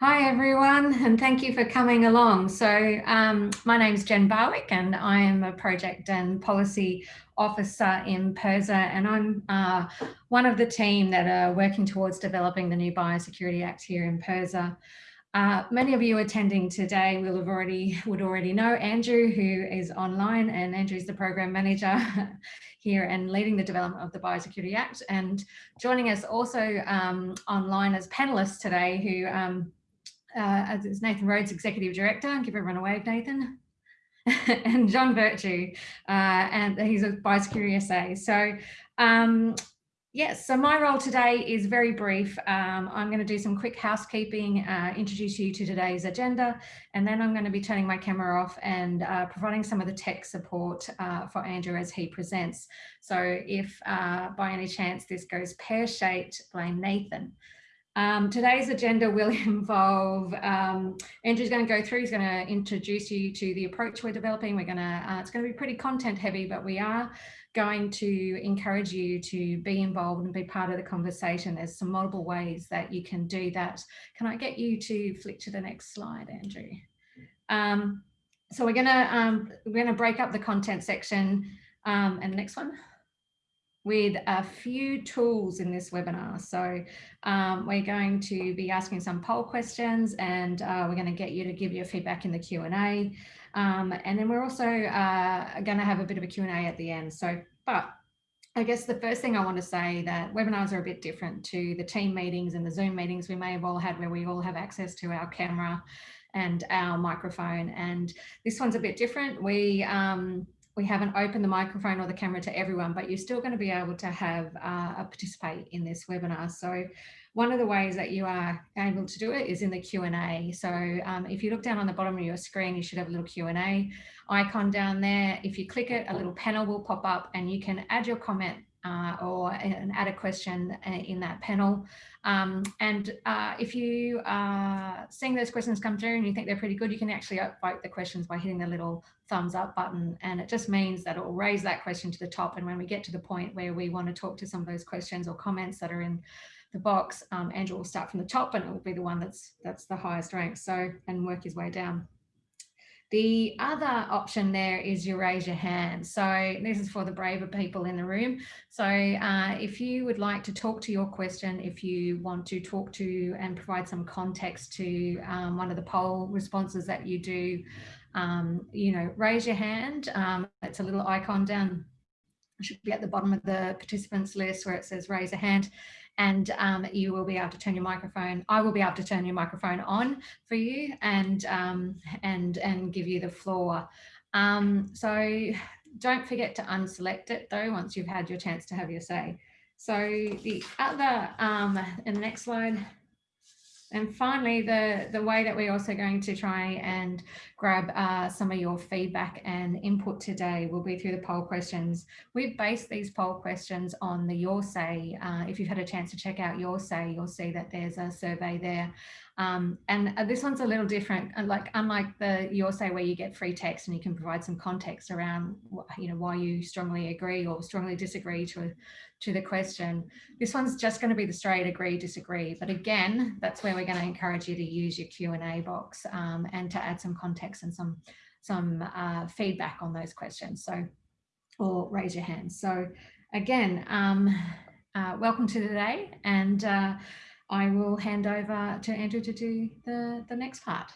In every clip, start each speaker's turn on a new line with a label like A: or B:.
A: Hi everyone, and thank you for coming along. So um, my name is Jen Barwick and I am a project and policy officer in PIRSA and I'm uh, one of the team that are working towards developing the new Biosecurity Act here in PIRSA. Uh, many of you attending today will have already would already know Andrew, who is online, and Andrew is the program manager here and leading the development of the Biosecurity Act. And joining us also um, online as panelists today, who um, uh, is Nathan Rhodes, Executive Director. Give everyone a wave, Nathan. and John Virtue, uh, and he's a biosecurity SA. So um, yes, so my role today is very brief. Um, I'm going to do some quick housekeeping, uh, introduce you to today's agenda, and then I'm going to be turning my camera off and uh, providing some of the tech support uh, for Andrew as he presents. So if uh, by any chance this goes pear-shaped, blame Nathan. Um, today's agenda will involve, um, Andrew's going to go through, he's going to introduce you to the approach we're developing. We're going to, uh, it's going to be pretty content heavy, but we are going to encourage you to be involved and be part of the conversation. There's some multiple ways that you can do that. Can I get you to flick to the next slide, Andrew? Um, so we're going to, um, we're going to break up the content section um, and the next one with a few tools in this webinar. So um, we're going to be asking some poll questions and uh, we're going to get you to give your feedback in the Q&A. Um, and then we're also uh, going to have a bit of a Q&A at the end. So, but I guess the first thing I want to say that webinars are a bit different to the team meetings and the Zoom meetings we may have all had where we all have access to our camera and our microphone. And this one's a bit different. We um, we haven't opened the microphone or the camera to everyone, but you're still going to be able to have uh, participate in this webinar. So one of the ways that you are able to do it is in the Q&A. So um, if you look down on the bottom of your screen, you should have a little Q&A icon down there. If you click it, a little panel will pop up and you can add your comment uh, or an add a question uh, in that panel. Um, and uh, if you are seeing those questions come through and you think they're pretty good, you can actually vote the questions by hitting the little thumbs up button. And it just means that it will raise that question to the top. And when we get to the point where we want to talk to some of those questions or comments that are in the box, um, Andrew will start from the top and it will be the one that's that's the highest rank. So and work his way down. The other option there is you raise your hand. So this is for the braver people in the room. So uh, if you would like to talk to your question, if you want to talk to and provide some context to um, one of the poll responses that you do, um, you know, raise your hand. Um, it's a little icon down, should be at the bottom of the participants list where it says raise a hand and um, you will be able to turn your microphone. I will be able to turn your microphone on for you and um, and and give you the floor. Um, so don't forget to unselect it though once you've had your chance to have your say. So the other um, in the next slide. And finally, the, the way that we're also going to try and grab uh, some of your feedback and input today will be through the poll questions. We've based these poll questions on the Your Say. Uh, if you've had a chance to check out Your Say, you'll see that there's a survey there. Um, and uh, this one's a little different, uh, like unlike the Your Say where you get free text and you can provide some context around you know, why you strongly agree or strongly disagree to to the question. This one's just going to be the straight agree, disagree. But again, that's where we're going to encourage you to use your Q&A box um, and to add some context and some, some uh, feedback on those questions. So, or raise your hand. So again, um, uh, welcome to today. And uh, I will hand over to Andrew to do the, the next part.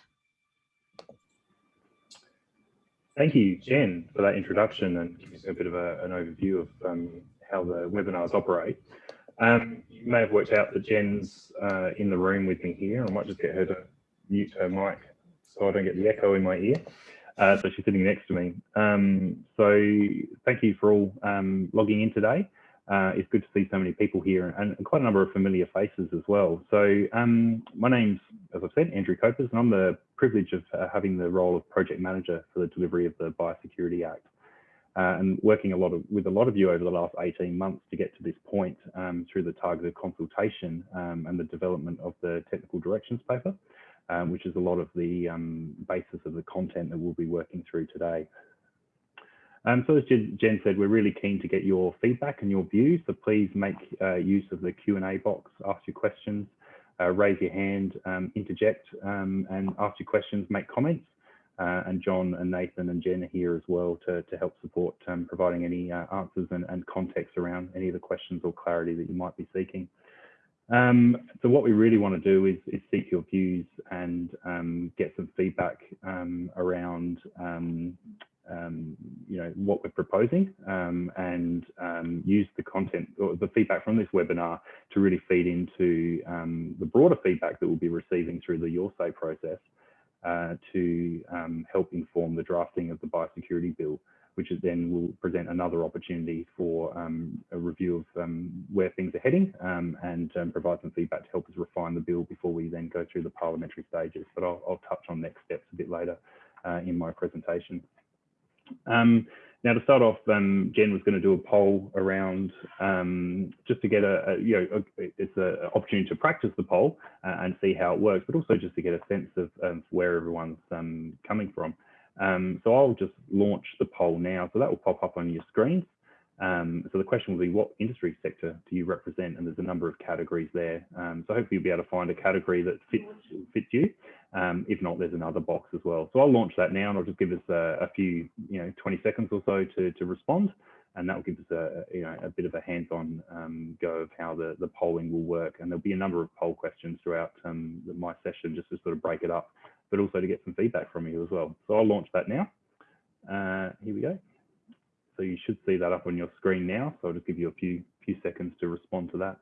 B: Thank you, Jen, for that introduction and giving us a bit of a, an overview of um, how the webinars operate. Um, you may have worked out that Jen's uh, in the room with me here. I might just get her to mute her mic so I don't get the echo in my ear. Uh, so she's sitting next to me. Um, so thank you for all um, logging in today. Uh, it's good to see so many people here and quite a number of familiar faces as well. So um, my name's, as I've said, Andrew Copers, and I'm the privilege of uh, having the role of project manager for the delivery of the Biosecurity Act uh, and working a lot of, with a lot of you over the last 18 months to get to this point um, through the targeted consultation um, and the development of the technical directions paper, um, which is a lot of the um, basis of the content that we'll be working through today. Um, so as Jen said, we're really keen to get your feedback and your views, so please make uh, use of the Q&A box, ask your questions. uh, raise your hand, um, interject and ask your questions, make comments. Uh, and John and Nathan and Jen here as well to, to help support um, providing any uh, answers and, and, context around any of the questions or clarity that you might be seeking. Um, so what we really want to do is, is seek your views and um, get some feedback um, around um, um, you know what we're proposing and use the content or the feedback from this webinar to really feed into the broader feedback that we'll be receiving through the Your Say process uh, to um, help inform the drafting of the biosecurity bill, which then will present another opportunity for um, a review of um, where things are heading um, and um, provide some feedback to help us refine the bill before we then go through the parliamentary stages. But I'll, I'll touch on next steps a bit later uh, in my presentation. Um, now, to start off, um, Jen was going to do a poll around um, just to get a, a you know, a, it's an opportunity to practice the poll uh, and see how it works, but also just to get a sense of um, where everyone's um, coming from. Um, so I'll just launch the poll now. So that will pop up on your screen. Um, so the question will be, what industry sector do you represent? And there's a number of categories there. Um, so hopefully you'll be able to find a category that fits, fits you. Um, if not, there's another box as well. So I'll launch that now and I'll just give us a, a few, you know, 20 seconds or so to, to respond. And that will give us a, you know, a bit of a hands-on um, go of how the, the polling will work. And there'll be a number of poll questions throughout um, my session just to sort of break it up, but also to get some feedback from you as well. So I'll launch that now. Uh, here we go. So you should see that up on your screen now. So I'll just give you a few, few seconds to respond to that.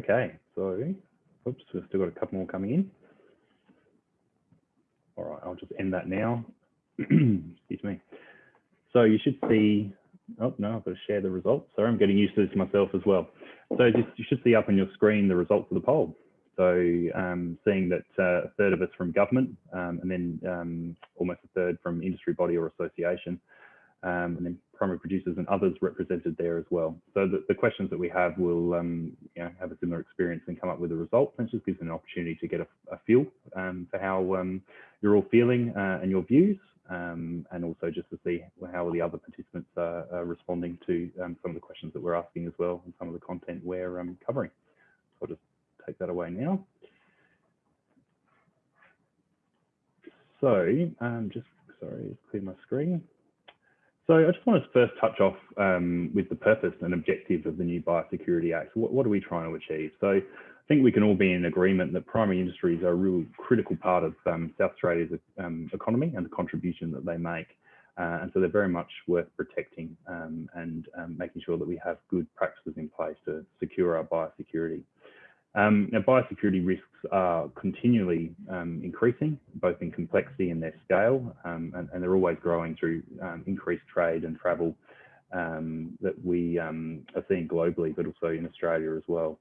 B: Okay, so, oops, we've still got a couple more coming in. All right, I'll just end that now. Excuse me. So you should see, oh no, I've got to share the results. Sorry, I'm getting used to this myself as well. So just, you should see up on your screen the results of the poll. So um, seeing that uh, a third of us from government um, and then um, almost a third from industry body or association um, and then primary producers and others represented there as well. So the, the questions that we have will um, you know, have a similar experience and come up with a result. And just gives an opportunity to get a, a feel um, for how um, you're all feeling uh, and your views, um, and also just to see how the other participants are, are responding to um, some of the questions that we're asking as well, and some of the content we're covering. So I'll just take that away now. So just, sorry, clear my screen. So I just want to first touch off um, with the purpose and objective of the new Biosecurity Act. What, what, are we trying to achieve? So I think we can all be in agreement that primary industries are a really critical part of um, South Australia's um, economy and the contribution that they make. Uh, and so they're very much worth protecting um, and um, making sure that we have good practices in place to secure our biosecurity. Um, now, biosecurity risks are continually um, increasing, both in complexity and their scale, um, and, and, they're always growing through um, increased trade and travel um, that we um, are seeing globally, but also in Australia as well.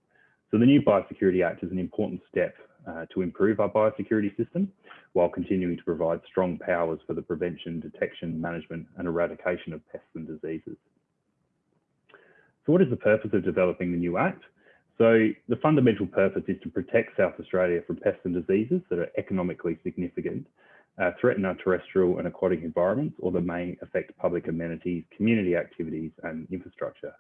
B: So the new Biosecurity Act is an important step uh, to improve our biosecurity system while continuing to provide strong powers for the prevention, detection, management and eradication of pests and diseases. So what is the purpose of developing the new Act? So the fundamental purpose is to protect South Australia from pests and diseases that are economically significant, uh, threaten our terrestrial and aquatic environments, or that may affect public amenities, community activities and infrastructure.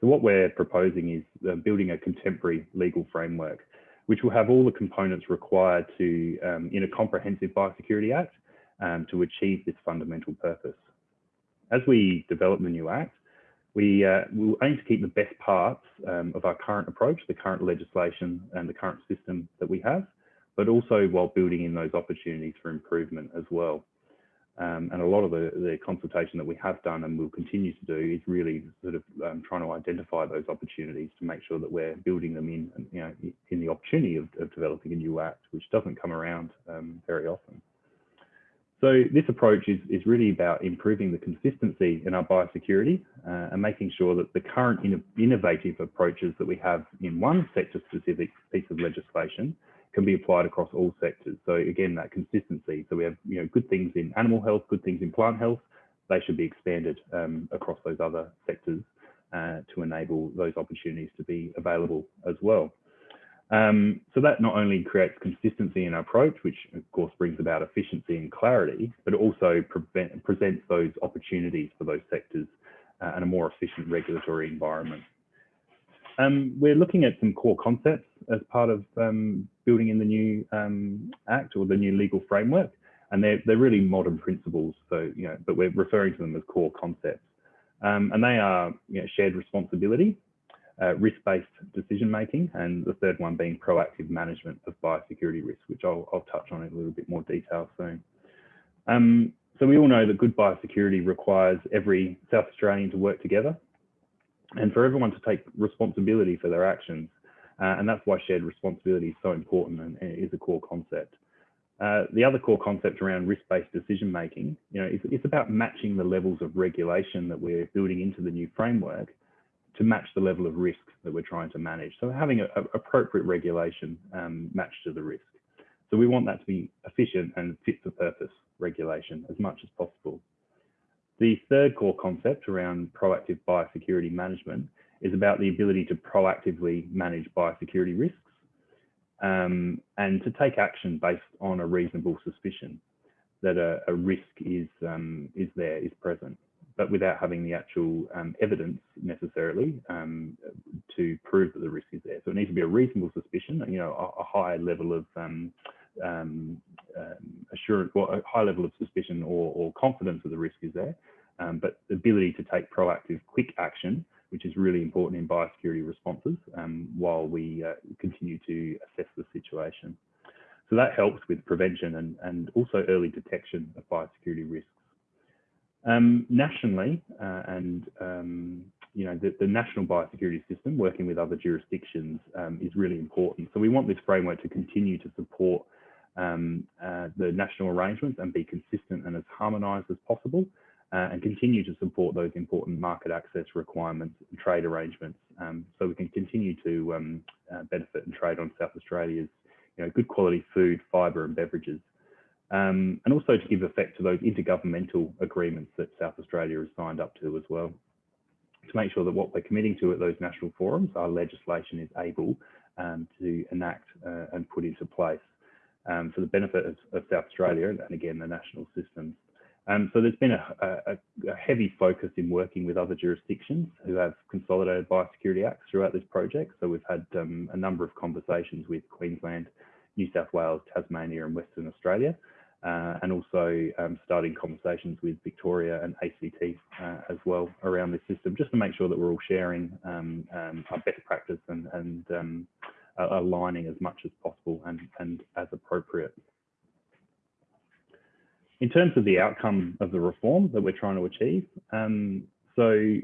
B: So what we're proposing is uh, building a contemporary legal framework, which will have all the components required to, um, in a comprehensive Biosecurity Act, um, to achieve this fundamental purpose. As we develop the new Act, we uh, will aim to keep the best parts um, of our current approach, the current legislation and the current system that we have, but also while building in those opportunities for improvement as well. Um, and a lot of the, the, consultation that we have done and will continue to do is really sort of um, trying to identify those opportunities to make sure that we're building them in, you know, in the opportunity of, of developing a new act, which doesn't come around um, very often. So this approach is, is really about improving the consistency in our biosecurity uh, and making sure that the current innovative approaches that we have in one sector specific piece of legislation can be applied across all sectors. So again, that consistency. So we have you know good things in animal health, good things in plant health. They should be expanded um, across those other sectors uh, to enable those opportunities to be available as well. Um, so that not only creates consistency in our approach, which of course brings about efficiency and clarity, but also prevent, presents those opportunities for those sectors uh, and a more efficient regulatory environment. Um, we're looking at some core concepts as part of um, building in the new um, Act or the new legal framework, and they're, they're really modern principles. So, you know, but we're referring to them as core concepts. Um, and they are you know, shared responsibility, uh, risk-based decision making, and the third one being proactive management of biosecurity risk, which I'll, I'll touch on in a little bit more detail soon. Um, so we all know that good biosecurity requires every South Australian to work together and for everyone to take responsibility for their actions. Uh, and that's why shared responsibility is so important and, is a core concept. Uh, the other core concept around risk-based decision making, you know, it's, it's, about matching the levels of regulation that we're building into the new framework to match the level of risk that we're trying to manage. So having a, a appropriate regulation um, matched to the risk. So we want that to be efficient and fit for purpose regulation as much as possible. The third core concept around proactive biosecurity management is about the ability to proactively manage biosecurity risks um, and to take action based on a reasonable suspicion that a, a risk is, um, is there, is present but without having the actual um, evidence necessarily um, to prove that the risk is there. So it needs to be a reasonable suspicion, you know, a, a high level of um, um, um assurance, well, a high level of suspicion or, or confidence that the risk is there, um, but the ability to take proactive, quick action, which is really important in biosecurity responses while we uh, continue to assess the situation. So that helps with prevention and, and also early detection of biosecurity risks. Um, nationally, uh, and um, you know, the, the, national biosecurity system working with other jurisdictions um, is really important. So we want this framework to continue to support um, uh, the national arrangements and be consistent and as harmonised as possible, uh, and continue to support those important market access requirements and trade arrangements, um, so we can continue to um, uh, benefit and trade on South Australia's, you know, good quality food, fibre, and beverages um, and also to give effect to those intergovernmental agreements that South Australia has signed up to as well, to make sure that what we're committing to at those national forums, our legislation is able um, to enact uh, and put into place um, for the benefit of, of, South Australia and, again the national systems. Um, so there's been a, a, a, heavy focus in working with other jurisdictions who have consolidated biosecurity acts throughout this project. So we've had um, a number of conversations with Queensland, New South Wales, Tasmania and Western Australia uh, and also um, starting conversations with Victoria and ACT uh, as well around this system, just to make sure that we're all sharing um, um, our best practice and, and um, aligning as much as possible and, and as appropriate. In terms of the outcome of the reform that we're trying to achieve, um, so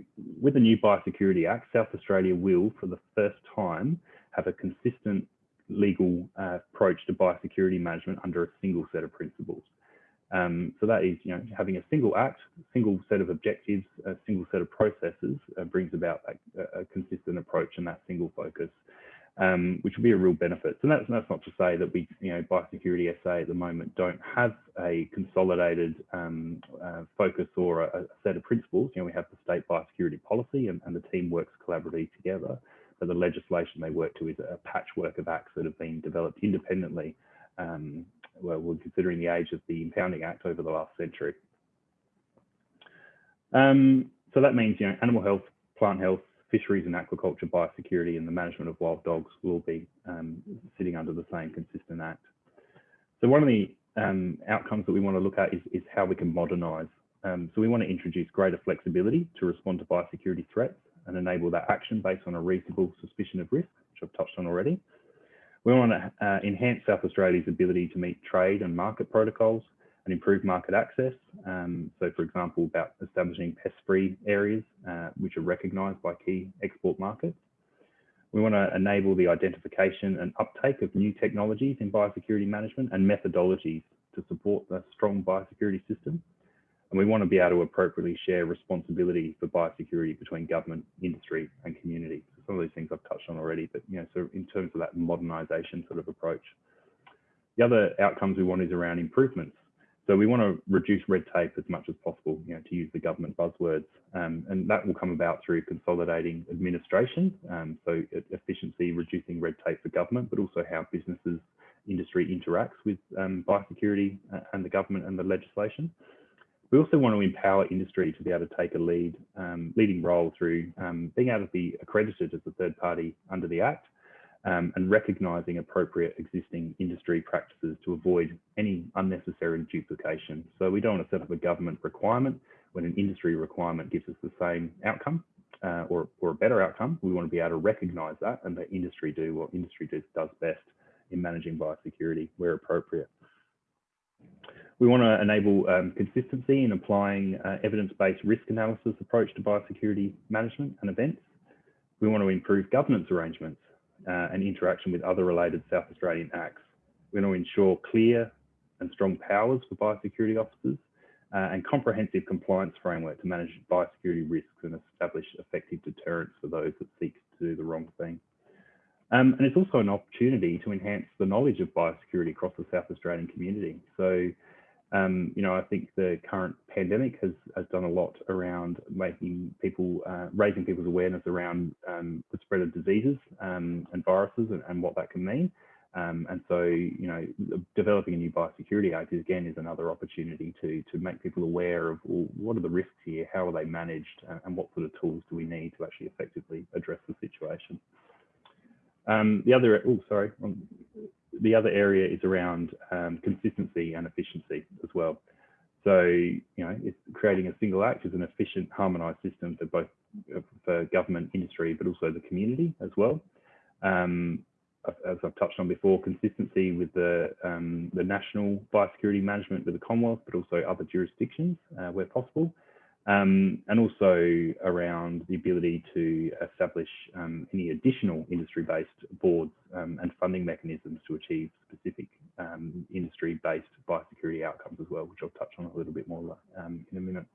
B: with the new Biosecurity Act, South Australia will, for the first time, have a consistent legal uh, approach to biosecurity management under a single set of principles. Um, so that is, you know, having a single act, single set of objectives, a single set of processes uh, brings about a, a, consistent approach and that single focus, um, which will be a real benefit. So that's, that's not to say that we, you know, Biosecurity SA at the moment don't have a consolidated um, uh, focus or a, a, set of principles. You know, we have the state biosecurity policy and, and the team works collaboratively together but the legislation they work to is a patchwork of acts that have been developed independently. Um, well, we're considering the age of the Impounding Act over the last century. Um, so that means, you know, animal health, plant health, fisheries and aquaculture, biosecurity, and the management of wild dogs will be um, sitting under the same consistent act. So one of the um, outcomes that we want to look at is, is how we can modernise. Um, so we want to introduce greater flexibility to respond to biosecurity threats and enable that action based on a reasonable suspicion of risk, which I've touched on already. We want to uh, enhance South Australia's ability to meet trade and market protocols and improve market access. Um, so, for example, about establishing pest-free areas, uh, which are recognised by key export markets. We want to enable the identification and uptake of new technologies in biosecurity management and methodologies to support the strong biosecurity system. And we want to be able to appropriately share responsibility for biosecurity between government, industry and community. So some of these things I've touched on already, but you know, so in terms of that modernisation sort of approach. The other outcomes we want is around improvements. So we want to reduce red tape as much as possible, you know, to use the government buzzwords. Um, and that will come about through consolidating administration, um, so efficiency, reducing red tape for government, but also how businesses, industry interacts with um, biosecurity uh, and the government and the legislation. We also want to empower industry to be able to take a lead, um, leading role through um, being able to be accredited as a third party under the Act um, and recognising appropriate existing industry practices to avoid any unnecessary duplication. So we don't want to set up a government requirement when an industry requirement gives us the same outcome uh, or, or a better outcome. We want to be able to recognise that and let industry do what industry does, does best in managing biosecurity where appropriate. We want to enable um, consistency in applying uh, evidence-based risk analysis approach to biosecurity management and events. We want to improve governance arrangements uh, and interaction with other related South Australian acts. We want to ensure clear and strong powers for biosecurity officers uh, and comprehensive compliance framework to manage biosecurity risks and establish effective deterrence for those that seek to do the wrong thing. Um, and it's also an opportunity to enhance the knowledge of biosecurity across the South Australian community. So um, you know, I think the current pandemic has, has done a lot around making people, uh, raising people's awareness around um, the spread of diseases um, and viruses and, and, what that can mean. Um, and so, you know, developing a new biosecurity act is, again is another opportunity to to make people aware of well, what are the risks here, how are they managed, uh, and what sort of tools do we need to actually effectively address the situation. Um, the other, oh, sorry, the other area is around um, consistency and efficiency as well. So, you know, it's creating a single act is an efficient, harmonized system for both uh, for government, industry, but also the community as well. Um, as I've touched on before, consistency with the um, the national biosecurity management with the Commonwealth, but also other jurisdictions uh, where possible, um, and also around the ability to establish um, any additional industry-based boards um, and funding mechanisms to achieve specific um, industry-based biosecurity outcomes as well, which I'll touch on a little bit more um, in a minute.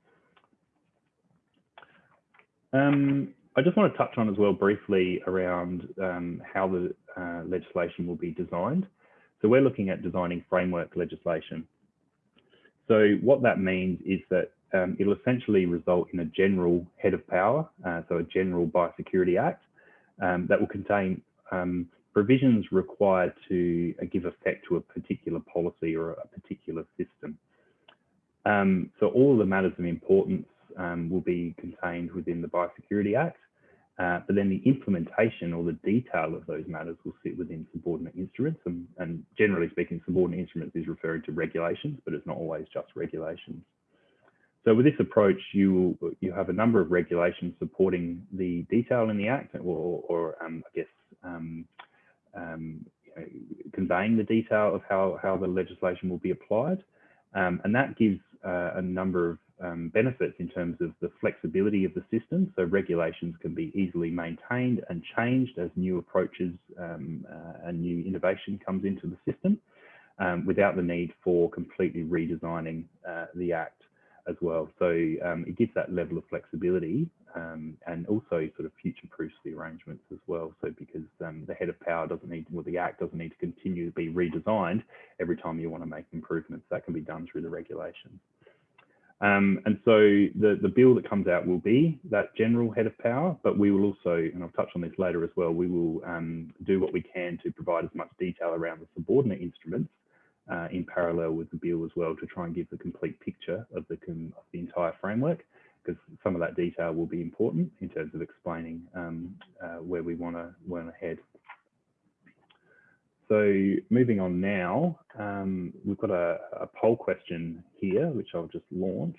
B: Um, I just want to touch on as well briefly around how the uh, legislation will be designed. So we're looking at designing framework legislation. So what that means is that um, it'll essentially result in a general head of power, uh, so a general biosecurity act um, that will contain um, provisions required to uh, give effect to a particular policy or a particular system. Um, so all of the matters of importance um, will be contained within the Biosecurity Act, uh, but then the implementation or the detail of those matters will sit within subordinate instruments. And, and generally speaking, subordinate instruments is referring to regulations, but it's not always just regulations. So with this approach, you you have a number of regulations supporting the detail in the Act, or, or um, I guess um, um, conveying the detail of how how the legislation will be applied, um, and that gives uh, a number of um, benefits in terms of the flexibility of the system. So regulations can be easily maintained and changed as new approaches um, uh, and new innovation comes into the system, without the need for completely redesigning uh, the Act as well. So um, it gives that level of flexibility um, and also sort of future-proofs the arrangements as well. So because um, the head of power doesn't need, well, the Act doesn't need to continue to be redesigned every time you want to make improvements. That can be done through the regulations. Um, and so the, the bill that comes out will be that general head of power, but we will also, and I'll touch on this later as well, we will um, do what we can to provide as much detail around the subordinate instruments uh, in parallel with the bill as well to try and give the complete picture of the, of the entire framework because some of that detail will be important in terms of explaining um, uh, where we want to want to head. So moving on now, um, we've got a, a, poll question here, which I'll just launch.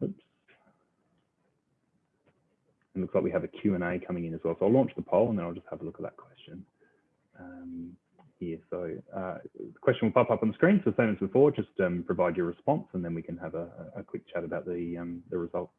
B: Oops. It looks like we have a Q&A coming in as well. So I'll launch the poll and then I'll just have a look at that question. Um, here. So uh, the question will pop up on the screen. So same as before, just um, provide your response and then we can have a, a quick chat about the, um, the results.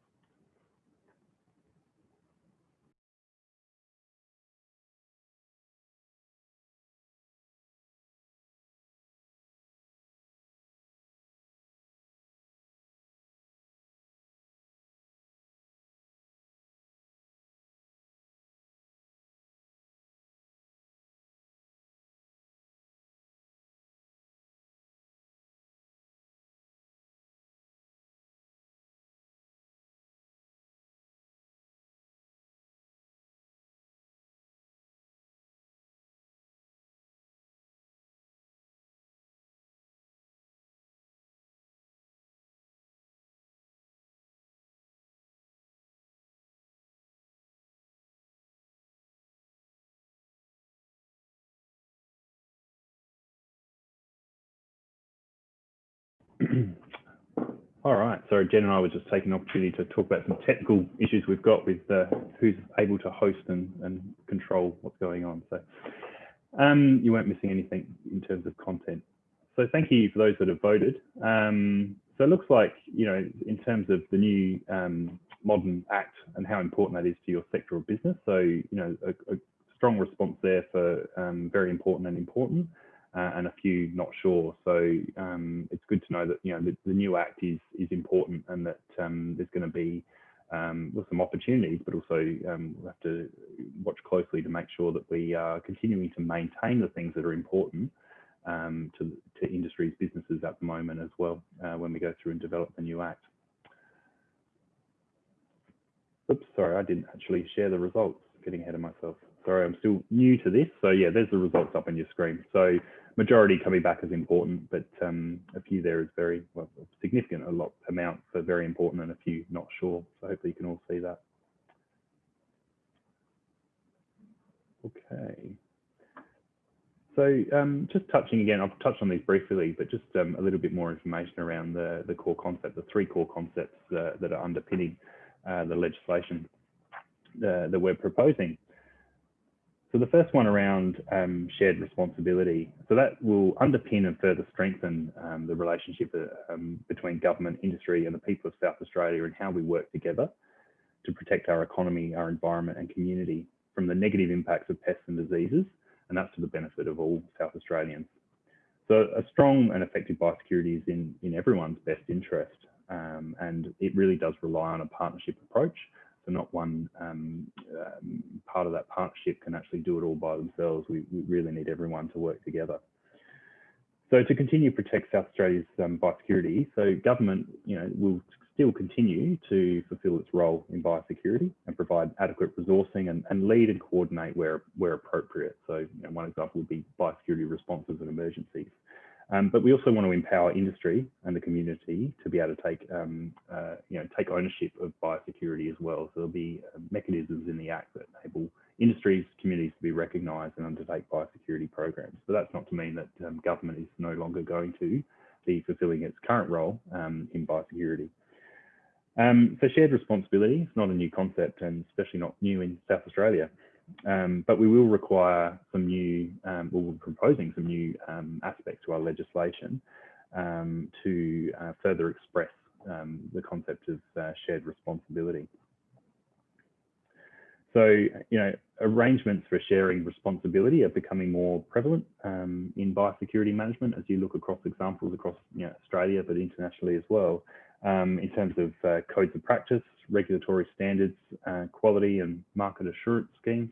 B: All right. So Jen and I were just taking an opportunity to talk about some technical issues we've got with uh, who's able to host and, and control what's going on. So um, you weren't missing anything in terms of content. So thank you for those that have voted. Um, so it looks like, you know, in terms of the new um, modern act and how important that is to your sector of business. So, you know, a, a strong response there for um, very important and important uh, and a few not sure. So um, it's good to know that you know the, the, new act is is important and that um, there's going to be um, well, some opportunities, but also um, we'll have to watch closely to make sure that we are continuing to maintain the things that are important um, to, to industries, businesses at the moment as well uh, when we go through and develop the new act. Oops, sorry, I didn't actually share the results, getting ahead of myself. Sorry, I'm still new to this. So yeah, there's the results up on your screen. So majority coming back is important, but um, a few there is very well, significant, a lot amount for very important and a few not sure. So hopefully you can all see that. Okay. So um, just touching again, I've touched on these briefly, but just um, a little bit more information around the, the core concept, the three core concepts uh, that are underpinning uh, the legislation uh, that we're proposing. So the first one around um, shared responsibility. So that will underpin and further strengthen um, the relationship uh, um, between government, industry and the people of South Australia and how we work together to protect our economy, our environment and community from the negative impacts of pests and diseases. And that's to the benefit of all South Australians. So a strong and effective biosecurity is in, in everyone's best interest. Um, and it really does rely on a partnership approach so not one um, um, part of that partnership can actually do it all by themselves. We, we, really need everyone to work together. So to continue to protect South Australia's um, biosecurity, so government, you know, will still continue to fulfil its role in biosecurity and provide adequate resourcing and, and lead and coordinate where, where appropriate. So you know, one example would be biosecurity responses and emergencies. Um, but we also want to empower industry and the community to be able to take, um, uh, you know, take ownership of biosecurity as well. So there'll be uh, mechanisms in the Act that enable industries, communities to be recognised and undertake biosecurity programs. But that's not to mean that um, government is no longer going to be fulfilling its current role um, in biosecurity. Um, so shared responsibility is not a new concept and especially not new in South Australia. Um, but we will require some new, um, well, we're proposing some new um, aspects to our legislation um, to uh, further express um, the concept of uh, shared responsibility. So, you know, arrangements for sharing responsibility are becoming more prevalent um, in biosecurity management as you look across examples across you know, Australia, but internationally as well, in terms of uh, codes of practice, regulatory standards, uh, quality and market assurance schemes,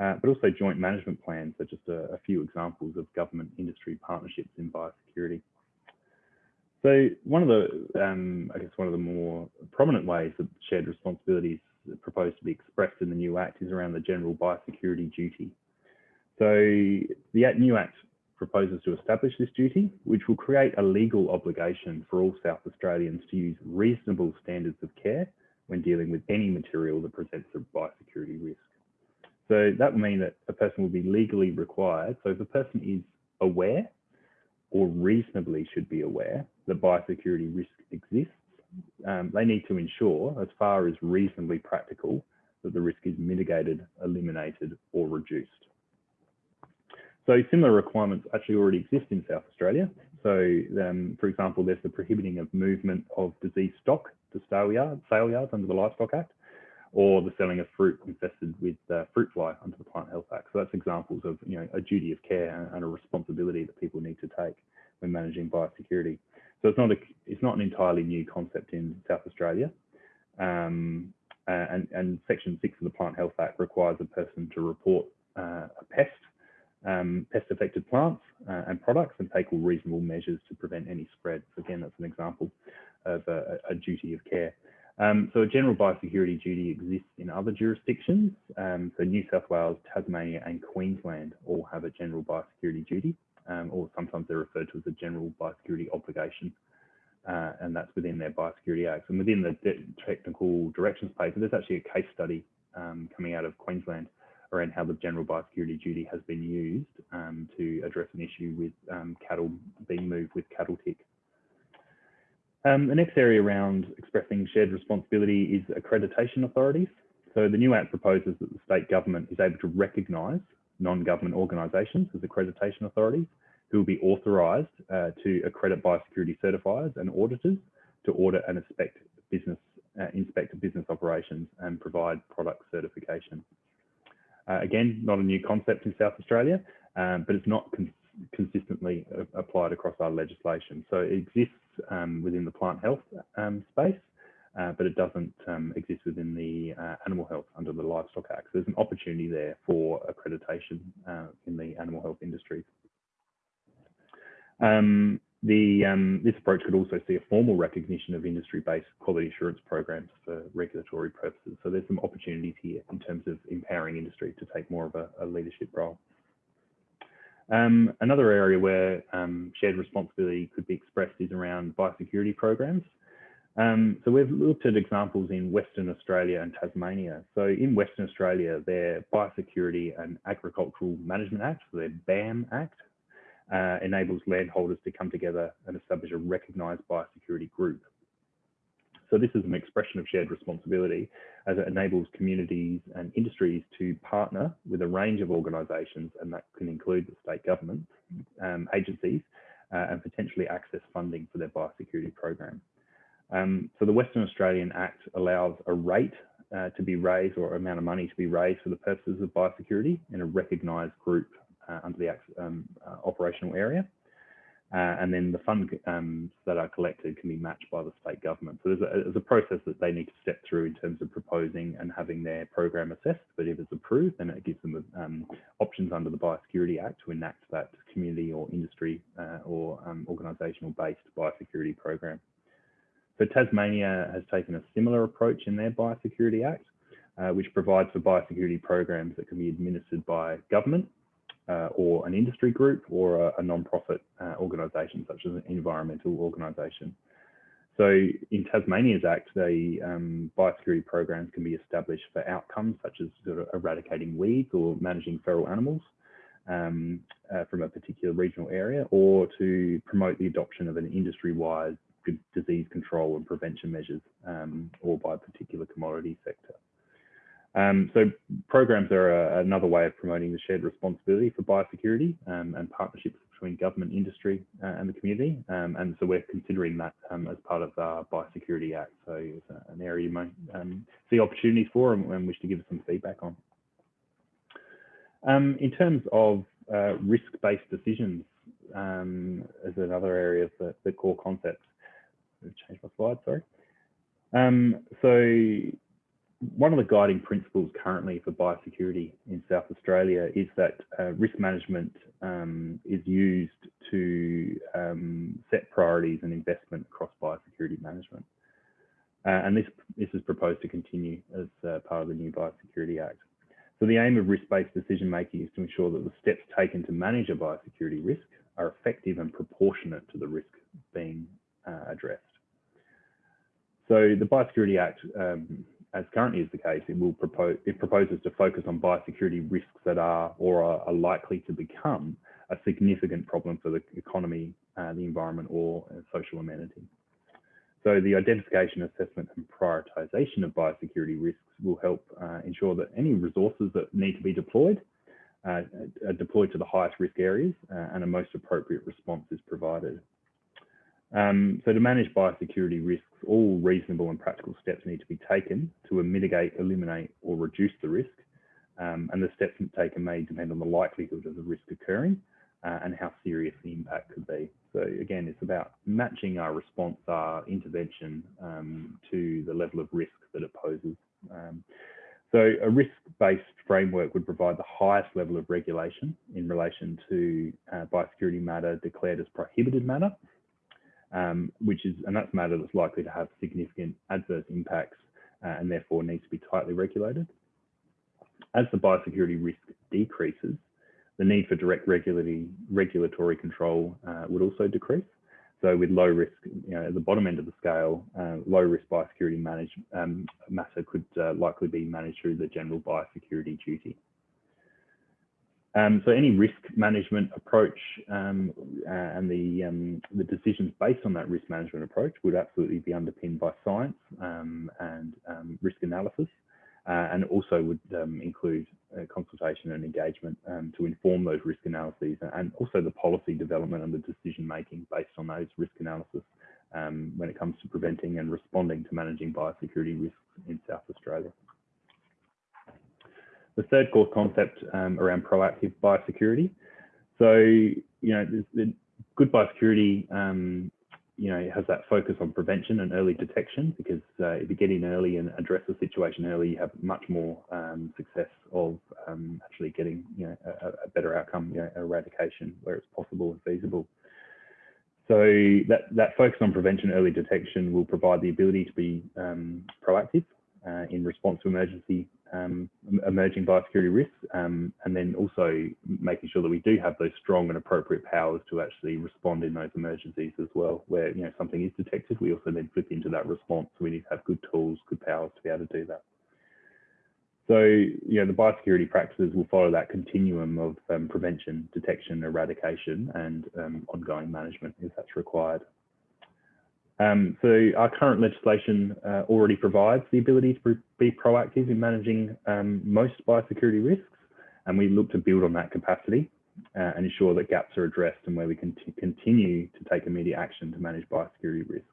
B: uh, but also joint management plans are just a, a few examples of government industry partnerships in biosecurity. So one of the, um, I guess one of the more prominent ways that shared responsibilities proposed to be expressed in the new Act is around the general biosecurity duty. So the new Act proposes to establish this duty, which will create a legal obligation for all South Australians to use reasonable standards of care when dealing with any material that presents a biosecurity risk. So that will mean that a person will be legally required. So if a person is aware or reasonably should be aware that biosecurity risk exists, um, they need to ensure, as far as reasonably practical, that the risk is mitigated, eliminated, or reduced. So similar requirements actually already exist in South Australia. So, um, for example, there's the prohibiting of movement of diseased stock to sale yards, sale yards under the Livestock Act or the selling of fruit infested with uh, fruit fly under the Plant Health Act. So that's examples of you know a duty of care and a responsibility that people need to take when managing biosecurity. So it's not a it's not an entirely new concept in South Australia. Um, and, and Section 6 of the Plant Health Act requires a person to report uh, a pest, um, pest-affected plants uh, and products and take all reasonable measures to prevent any spread. So again, that's an example of a, a duty of care. Um, so a general biosecurity duty exists in other jurisdictions. Um, so New South Wales, Tasmania and Queensland all have a general biosecurity duty, um, or sometimes they're referred to as a general biosecurity obligation. Uh, and that's within their Biosecurity Acts. And within the technical directions paper, there's actually a case study um, coming out of Queensland around how the general biosecurity duty has been used um, to address an issue with um, cattle being moved with cattle tick. Um, the next area around expressing shared responsibility is accreditation authorities. So the new Act proposes that the state government is able to recognise non-government organisations as accreditation authorities who will be authorised uh, to accredit biosecurity certifiers and auditors to audit and inspect business, uh, inspect business operations and provide product certification. Uh, again, not a new concept in South Australia, um, but it's not con consistently applied across our legislation. So it exists um, within the plant health um, space, uh, but it doesn't um, exist within the uh, animal health under the Livestock Act. So there's an opportunity there for accreditation uh, in the animal health industry. Um, the, um, this approach could also see a formal recognition of industry-based quality assurance programs for regulatory purposes. So there's some opportunities here in terms of empowering industry to take more of a, a leadership role. Um, another area where um, shared responsibility could be expressed is around biosecurity programs. Um, so we've looked at examples in Western Australia and Tasmania. So in Western Australia, their Biosecurity and Agricultural Management Act, so their BAM Act, uh, enables landholders to come together and establish a recognised biosecurity group. So this is an expression of shared responsibility as it enables communities and industries to partner with a range of organisations and that can include the state government um, agencies uh, and potentially access funding for their biosecurity program. Um, so the Western Australian Act allows a rate uh, to be raised or amount of money to be raised for the purposes of biosecurity in a recognised group uh, under the um, uh, operational area. Uh, and then the funds um, that are collected can be matched by the state government. So there's a, there's a, process that they need to step through in terms of proposing and having their program assessed. But if it's approved, then it gives them um, options under the Biosecurity Act to enact that community or industry uh, or um, organisational based biosecurity program. So Tasmania has taken a similar approach in their Biosecurity Act, uh, which provides for biosecurity programs that can be administered by government uh, or an industry group or a, a non-profit uh, organisation such as an environmental organisation. So in Tasmania's Act, the um, biosecurity programs can be established for outcomes such as sort of eradicating weeds or managing feral animals um, uh, from a particular regional area or to promote the adoption of an industry-wide disease control and prevention measures um, or by a particular commodity sector. Um, so programs are a, another way of promoting the shared responsibility for biosecurity um, and partnerships between government, industry uh, and the community. Um, and so we're considering that um, as part of our Biosecurity Act. So it's an area you might um, see opportunities for and, and, wish to give us some feedback on. Um, in terms of uh, risk-based decisions as another area of the, the core concepts, change my slide, sorry. so one of the guiding principles currently for biosecurity in South Australia is that uh, risk management um, is used to um, set priorities and investment across biosecurity management. Uh, and this, this is proposed to continue as uh, part of the new Biosecurity Act. So the aim of risk-based decision making is to ensure that the steps taken to manage a biosecurity risk are effective and proportionate to the risk being uh, addressed. So the Biosecurity Act um, as currently is the case, it will propose it proposes to focus on biosecurity risks that are or are, likely to become a significant problem for the economy, uh, the environment, or uh, social amenity. So the identification, assessment, and prioritization of biosecurity risks will help uh, ensure that any resources that need to be deployed uh, are deployed to the highest risk areas uh, and a most appropriate response is provided. Um, so to manage biosecurity risks, all reasonable and practical steps need to be taken to mitigate, eliminate or reduce the risk. Um, and the steps taken may depend on the likelihood of the risk occurring uh, and how serious the impact could be. So again, it's about matching our response, our intervention um, to the level of risk that it poses. Um, so a risk-based framework would provide the highest level of regulation in relation to uh, biosecurity matter declared as prohibited matter um, which is, and that's matter that's likely to have significant adverse impacts uh, and therefore needs to be tightly regulated. As the biosecurity risk decreases, the need for direct regulatory, regulatory control uh, would also decrease. So with low risk, you know, at the bottom end of the scale, uh, low risk biosecurity um, matter could uh, likely be managed through the general biosecurity duty. Um, so any risk management approach um, uh, and the, um, the decisions based on that risk management approach would absolutely be underpinned by science um, and um, risk analysis uh, and also would um, include uh, consultation and engagement to inform those risk analyses and also the policy development and the decision making based on those risk analysis when it comes to preventing and responding to managing biosecurity risks in South Australia. The third core concept um, around proactive biosecurity. So, you know, good biosecurity, um, you know, has that focus on prevention and early detection because uh, if you get in early and address the situation early, you have much more um, success of um, actually getting, you know, a, a, better outcome, you know, eradication where it's possible and feasible. So that, that focus on prevention, early detection will provide the ability to be um, proactive uh, in response to emergency um, emerging biosecurity risks, um, and then also making sure that we do have those strong and appropriate powers to actually respond in those emergencies as well. Where you know something is detected, we also then flip into that response. We need to have good tools, good powers to be able to do that. So you know the biosecurity practices will follow that continuum of um, prevention, detection, eradication, and um, ongoing management if that's required. Um, so our current legislation uh, already provides the ability to be proactive in managing um, most biosecurity risks, and we look to build on that capacity uh, and ensure that gaps are addressed and where we can continue to take immediate action to manage biosecurity risks.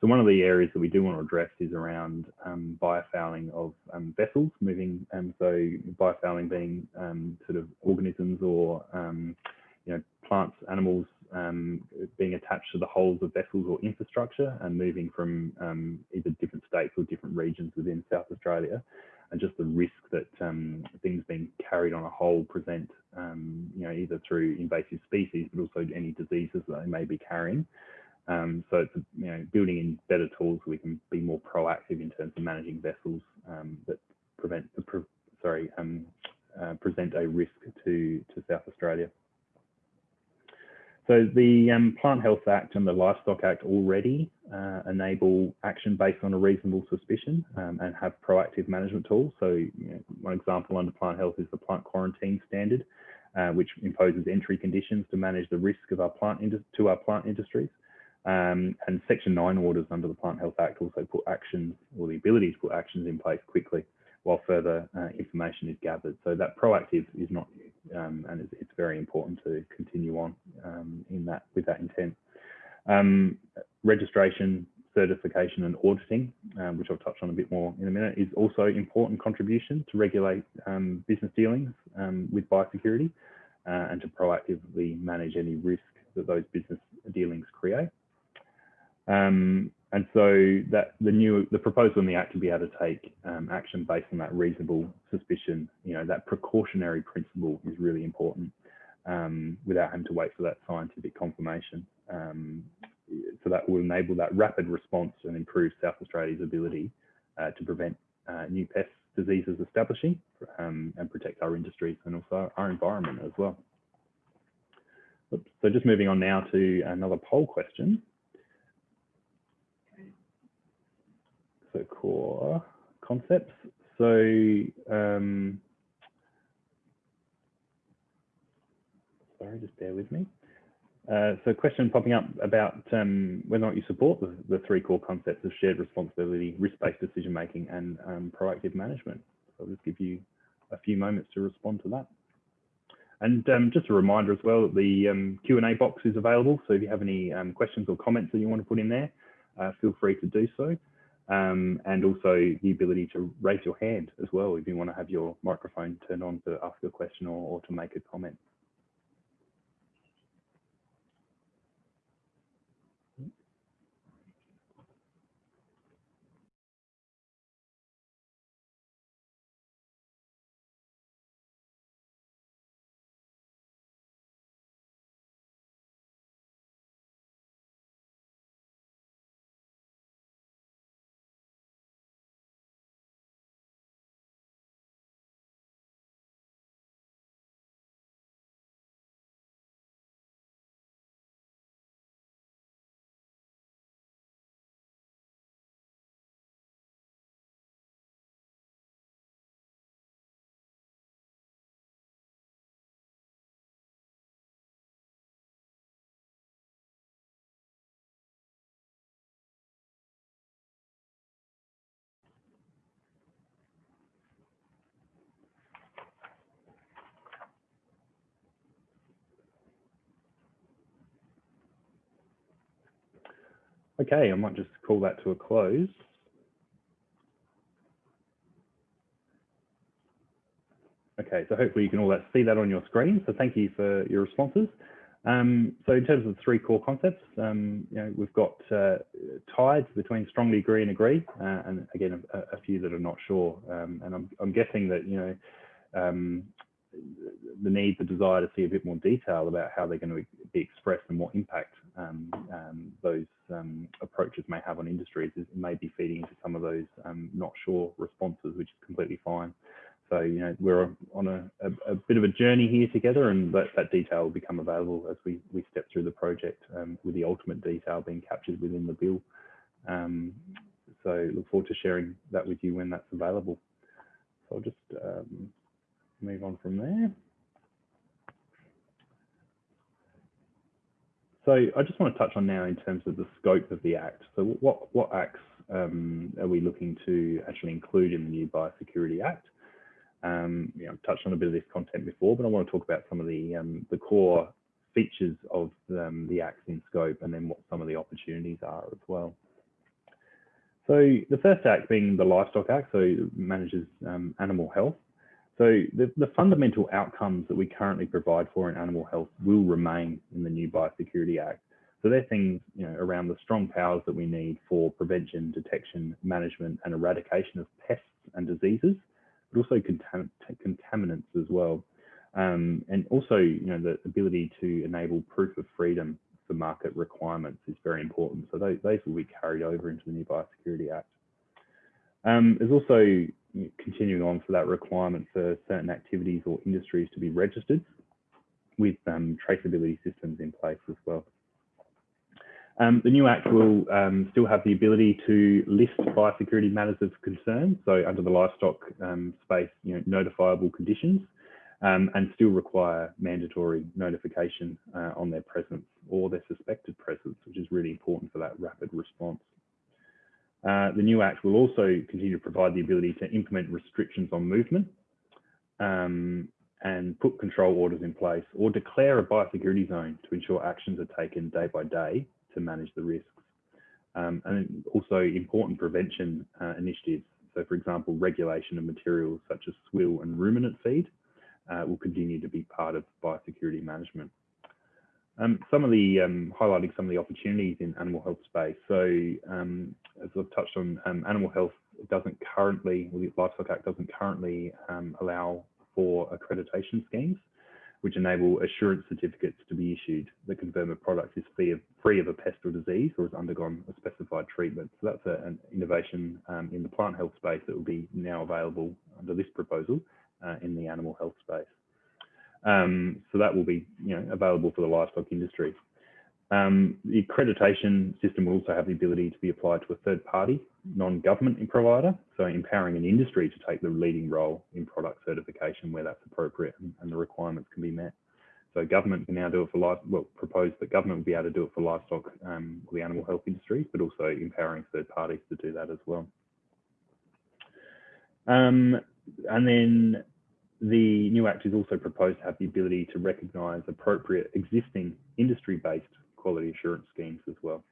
B: So one of the areas that we do want to address is around um, biofouling of um, vessels moving, and so biofouling being um, sort of organisms or um, you know plants, animals um, being attached to the hulls of vessels or infrastructure and moving from um, either different states or different regions within South Australia, and just the risk that um, things being carried on a hull present, um, you know, either through invasive species, but also any diseases that they may be carrying. Um, so it's you know building in better tools so we can be more proactive in terms of managing vessels um, that prevent, pre sorry, uh, present a risk to to South Australia. So the um, Plant Health Act and the Livestock Act already uh, enable action based on a reasonable suspicion um, and have proactive management tools. So you know, one example under plant health is the plant quarantine standard, uh, which imposes entry conditions to manage the risk of our plant to our plant industries. Um, and Section 9 orders under the Plant Health Act also put actions or the ability to put actions in place quickly while further uh, information is gathered. So that proactive is not new, um, and it's, it's, very important to continue on um, in that with that intent. Um, registration, certification, and auditing, um, which I'll touch on a bit more in a minute, is also important contribution to regulate um, business dealings um, with biosecurity uh, and to proactively manage any risk that those business dealings create. Um, and so that the new the proposal in the act to be able to take um, action based on that reasonable suspicion, you know, that precautionary principle is really important um, without having to wait for that scientific confirmation. Um, so that will enable that rapid response and improve South Australia's ability uh, to prevent uh, new pests diseases establishing um, and protect our industries and also our environment as well. Oops. So just moving on now to another poll question. So core concepts. So um, sorry, just bear with me. Uh, so question popping up about um, whether or not you support the, the, three core concepts of shared responsibility, risk-based decision making and um, proactive management. So I'll just give you a few moments to respond to that. And um, just a reminder as well, that the um, Q&A box is available. So if you have any um, questions or comments that you want to put in there, uh, feel free to do so um, and also the ability to raise your hand as well if you want to have your microphone turned on to ask a question or, or to make a comment. Okay, I might just call that to a close. Okay, so hopefully you can all see that on your screen. So thank you for your responses. Um, so in terms of the three core concepts, um, you know, we've got uh, tides between strongly agree and agree, uh, and again, a, a, few that are not sure. Um, and I'm, I'm, guessing that, you know, um, the need, the desire to see a bit more detail about how they're going to be expressed and what impact um, um, those approaches may have on industries is may be feeding into some of those not sure responses, which is completely fine. So, you know, we're on a, a, a, bit of a journey here together and that, that detail will become available as we, we step through the project um, with the ultimate detail being captured within the bill. Um, so look forward to sharing that with you when that's available. So I'll just um, move on from there. So I just want to touch on now in terms of the scope of the Act. So what, what acts um, are we looking to actually include in the new Biosecurity Act? Um, you know, I've touched on a bit of this content before, but I want to talk about some of the um, the core features of um, the acts in scope and then what some of the opportunities are as well. So the first act being the Livestock Act, so it manages um, animal health. So the, the, fundamental outcomes that we currently provide for in animal health will remain in the new Biosecurity Act. So they're things you know, around the strong powers that we need for prevention, detection, management and eradication of pests and diseases but also contam contaminants as well. Um, and also, you know, the ability to enable proof of freedom for market requirements is very important. So those, those will be carried over into the new Biosecurity Act. Um, there's also continuing on for that requirement for certain activities or industries to be registered with um, traceability systems in place as well. Um, the new Act will um, still have the ability to list biosecurity matters of concern, so under the livestock um, space, you know, notifiable conditions, um, and still require mandatory notification uh, on their presence or their suspected presence, which is really important for that rapid response. Uh, the new Act will also continue to provide the ability to implement restrictions on movement um, and put control orders in place or declare a biosecurity zone to ensure actions are taken day by day to manage the risks. Um, and also important prevention uh, initiatives. So for example, regulation of materials such as swill and ruminant feed uh, will continue to be part of biosecurity management. Um, some of the um, highlighting some of the opportunities in animal health space. So um, as I've touched on, um, animal health doesn't currently, well, the Livestock Act doesn't currently um, allow for accreditation schemes which enable assurance certificates to be issued that confirm a product is free of, free of a pest or disease or has undergone a specified treatment. So that's a, an innovation um, in the plant health space that will be now available under this proposal uh, in the animal health space. Um, so that will be you know, available for the livestock industry. Um, the accreditation system will also have the ability to be applied to a third party, non-government provider, so empowering an industry to take the leading role in product certification where that's appropriate and, and the requirements can be met. So government can now do it for life, well, propose that government will be able to do it for livestock um, or the animal health industry, but also empowering third parties to do that as well. Um, and then the new Act is also proposed to have the ability to recognise appropriate existing industry-based quality assurance schemes as well.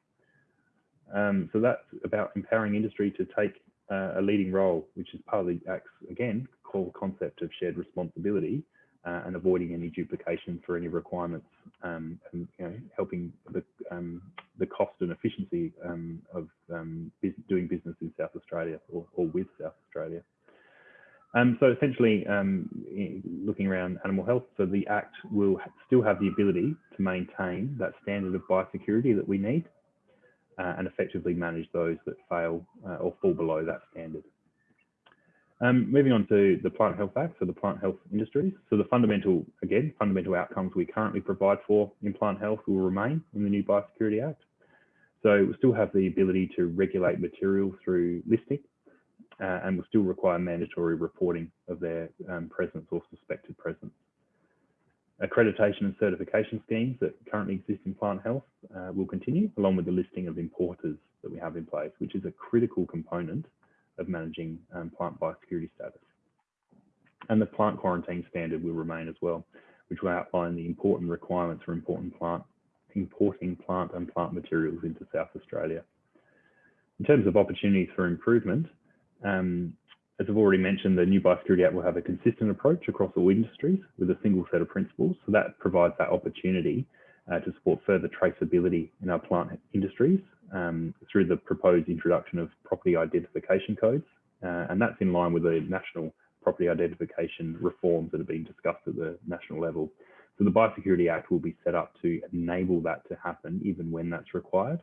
B: Um, so that's about empowering industry to take uh, a leading role, which is part of the Act's, again, core concept of shared responsibility uh, and avoiding any duplication for any requirements um, and you know, helping the, um, the cost and efficiency um, of um, doing business in South Australia or, or with South Australia. Um, so essentially, um, looking around animal health, so the Act will still have the ability to maintain that standard of biosecurity that we need uh, and effectively manage those that fail uh, or fall below that standard. Um, moving on to the Plant Health Act, so the plant health industries. So the fundamental, again, fundamental outcomes we currently provide for in plant health will remain in the new Biosecurity Act. So we'll still have the ability to regulate material through listing uh, and will still require mandatory reporting of their um, presence or suspected presence. Accreditation and certification schemes that currently exist in plant health uh, will continue, along with the listing of importers that we have in place, which is a critical component of managing um, plant biosecurity status. And the plant quarantine standard will remain as well, which will outline the important requirements for important plant, importing plant and plant materials into South Australia In terms of opportunities for improvement, um, as I've already mentioned, the new Biosecurity Act will have a consistent approach across all industries with a single set of principles. So that provides that opportunity uh, to support further traceability in our plant industries um, through the proposed introduction of property identification codes. Uh, and that's in line with the national property identification reforms that have been discussed at the national level. So the Biosecurity Act will be set up to enable that to happen even when that's required.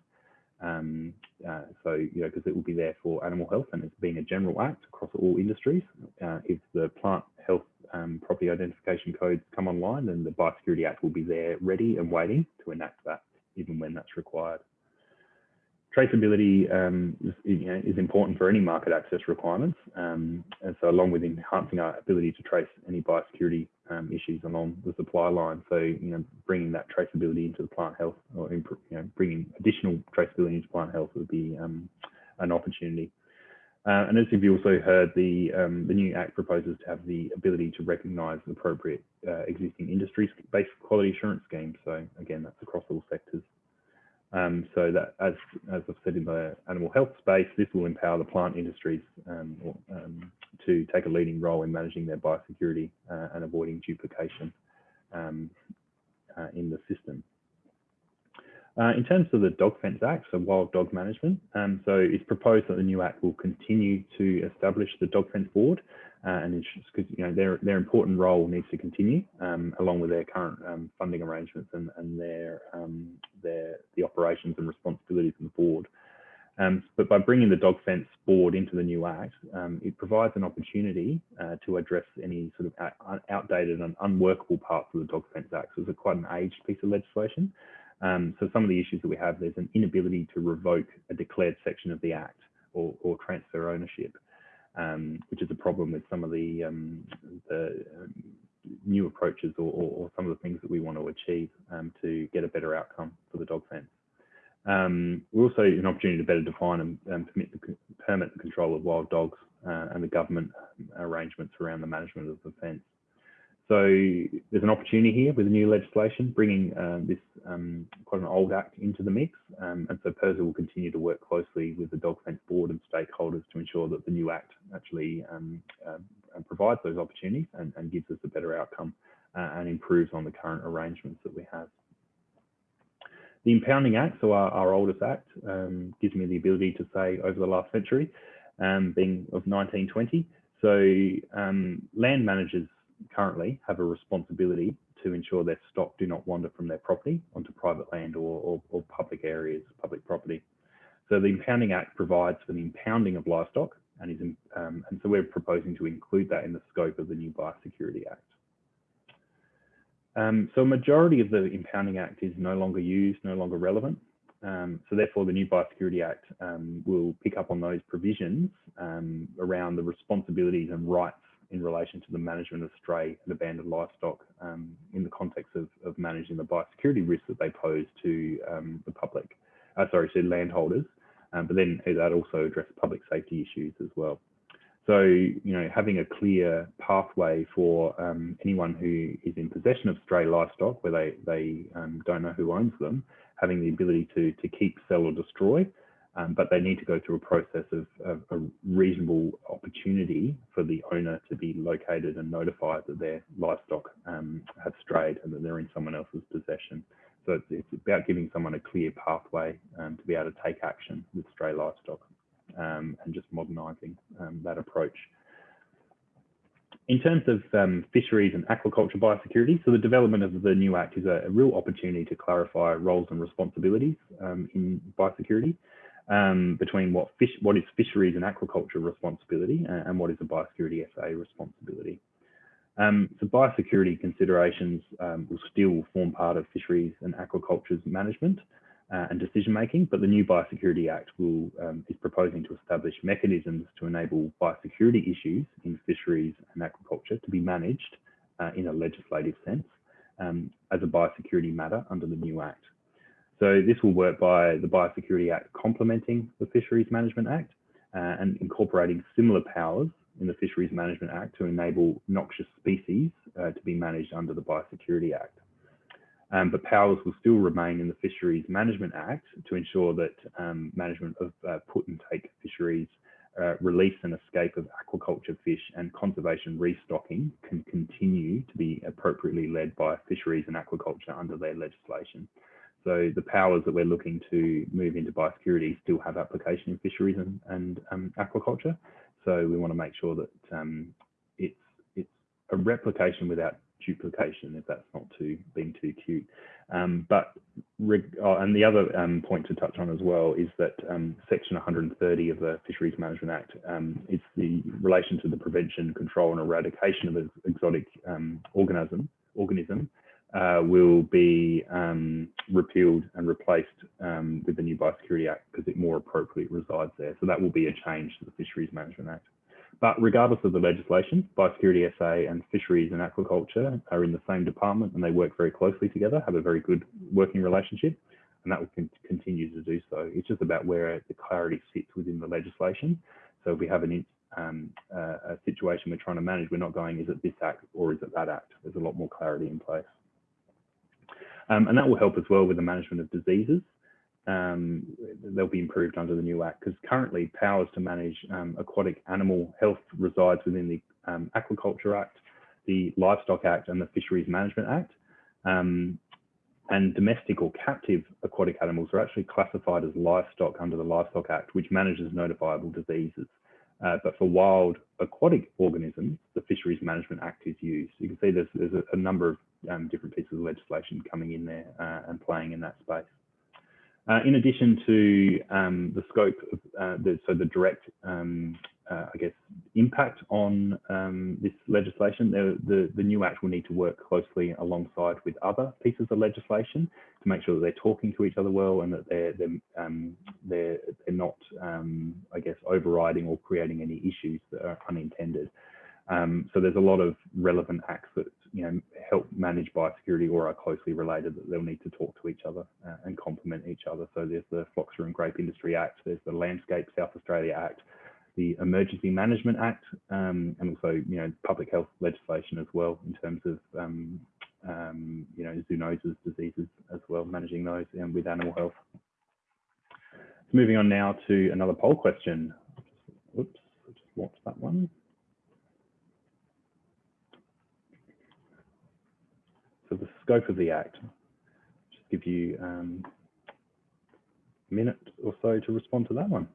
B: Um, uh, so, you know, because it will be there for animal health and it's being a general act across all industries. Uh, if the plant health um, property identification codes come online, then the Biosecurity Act will be there ready and waiting to enact that even when that's required. Traceability um, is, you know, is, important for any market access requirements. Um, and so along with enhancing our ability to trace any biosecurity um, issues along the supply line. So, you know, bringing that traceability into the plant health or, you know, bringing additional traceability into plant health would be um, an opportunity. Uh, and as you've also heard, the, um, the new Act proposes to have the ability to recognise appropriate uh, existing industry-based quality assurance schemes. So again, that's across all sectors. Um, so that, as, as I've said in the animal health space, this will empower the plant industries um, or, um, to take a leading role in managing their biosecurity uh, and avoiding duplication um, uh, in the system. Uh, in terms of the Dog Fence Act, so wild dog management, um, so it's proposed that the new act will continue to establish the Dog Fence Board, uh, and because you know their their important role needs to continue um, along with their current um, funding arrangements and and their um, their the operations and responsibilities of the board. Um, but by bringing the Dog Fence Board into the new act, um, it provides an opportunity uh, to address any sort of outdated and unworkable parts of the Dog Fence Act. So it's quite an aged piece of legislation. Um, so some of the issues that we have, there's an inability to revoke a declared section of the Act or, or transfer ownership, um, which is a problem with some of the, um, the um, new approaches or, or, or, some of the things that we want to achieve to get a better outcome for the dog fence. Um, we're also an opportunity to better define and, and permit, the, permit the control of wild dogs uh, and the government arrangements around the management of the fence. So there's an opportunity here with the new legislation, bringing uh, this um, quite an old act into the mix. Um, and so PIRSA will continue to work closely with the Dog Fence Board and stakeholders to ensure that the new act actually um, uh, provides those opportunities and, and, gives us a better outcome uh, and improves on the current arrangements that we have. The Impounding Act, so our, our oldest act, um, gives me the ability to say over the last century, um, being of 1920. So um, land managers currently have a responsibility to ensure their stock do not wander from their property onto private land or, or, or public areas, public property. So the Impounding Act provides for the impounding of livestock and is um, and so we're proposing to include that in the scope of the new Biosecurity Act. Um, so a majority of the Impounding Act is no longer used, no longer relevant. Um, so therefore the new Biosecurity Act um, will pick up on those provisions um, around the responsibilities and rights in relation to the management of stray and abandoned livestock um, in the context of, of, managing the biosecurity risks that they pose to um, the public, uh, sorry, to landholders, but then that also addresses public safety issues as well. So, you know, having a clear pathway for um, anyone who is in possession of stray livestock where they, they um, don't know who owns them, having the ability to, to keep, sell or destroy um, but they need to go through a process of, of, a reasonable opportunity for the owner to be located and notified that their livestock um, have strayed and that they're in someone else's possession. So it's, it's about giving someone a clear pathway um, to be able to take action with stray livestock um, and just modernising um, that approach. In terms of um, fisheries and aquaculture biosecurity, so the development of the new Act is a, a real opportunity to clarify roles and responsibilities um, in biosecurity um, between what fish, what is fisheries and aquaculture responsibility and, and what is a biosecurity SA responsibility. Um, so biosecurity considerations um, will still form part of fisheries and aquaculture's management uh, and decision making, but the new Biosecurity Act will, um, is proposing to establish mechanisms to enable biosecurity issues in fisheries and aquaculture to be managed uh, in a legislative sense um, as a biosecurity matter under the new Act. So this will work by the Biosecurity Act complementing the Fisheries Management Act uh, and incorporating similar powers in the Fisheries Management Act to enable noxious species uh, to be managed under the Biosecurity Act. Um, but powers will still remain in the Fisheries Management Act to ensure that um, management of uh, put and take fisheries, uh, release and escape of aquaculture fish and conservation restocking can continue to be appropriately led by fisheries and aquaculture under their legislation. So the powers that we're looking to move into biosecurity still have application in fisheries and, and um, aquaculture. So we want to make sure that um, it's it's a replication without duplication, if that's not too being too cute. Um, but oh, and the other um, point to touch on as well is that um, Section 130 of the Fisheries Management Act um, is the relation to the prevention, control, and eradication of exotic um, organism organism uh, will be um, repealed and replaced with the new Biosecurity Act because it more appropriately resides there. So that will be a change to the Fisheries Management Act. But regardless of the legislation, Biosecurity SA and Fisheries and Aquaculture are in the same department and they work very closely together, have a very good working relationship, and that will con continue to do so. It's just about where the clarity sits within the legislation. So if we have an, um, a situation we're trying to manage, we're not going, is it this act or is it that act? There's a lot more clarity in place. Um, and that will help as well with the management of diseases um, they'll be improved under the new Act because currently powers to manage um, aquatic animal health resides within the um, Aquaculture Act, the Livestock Act and the Fisheries Management Act. Um, and domestic or captive aquatic animals are actually classified as livestock under the Livestock Act, which manages notifiable diseases. Uh, but for wild aquatic organisms, the Fisheries Management Act is used. You can see there's, there's a, a number of um, different pieces of legislation coming in there uh, and playing in that space. Uh, in addition to um, the scope of uh, the, so the direct, um, uh, I guess, impact on um, this legislation, the, the, the, new act will need to work closely alongside with other pieces of legislation to make sure that they're talking to each other well and that they're, they're, um, they're, they're not, um, I guess, overriding or creating any issues that are unintended. Um, so there's a lot of relevant acts that you know help manage biosecurity or are closely related that they'll need to talk to each other uh, and complement each other. So there's the Phylloxera and Grape Industry Act, there's the Landscape South Australia Act, the Emergency Management Act, um, and also you know public health legislation as well in terms of um, um you know zoonoses, diseases as well, managing those and with animal health. Moving on now to another poll question. Oops, I just launched that one. The scope of the Act, just give you um, a minute or so to respond to that one.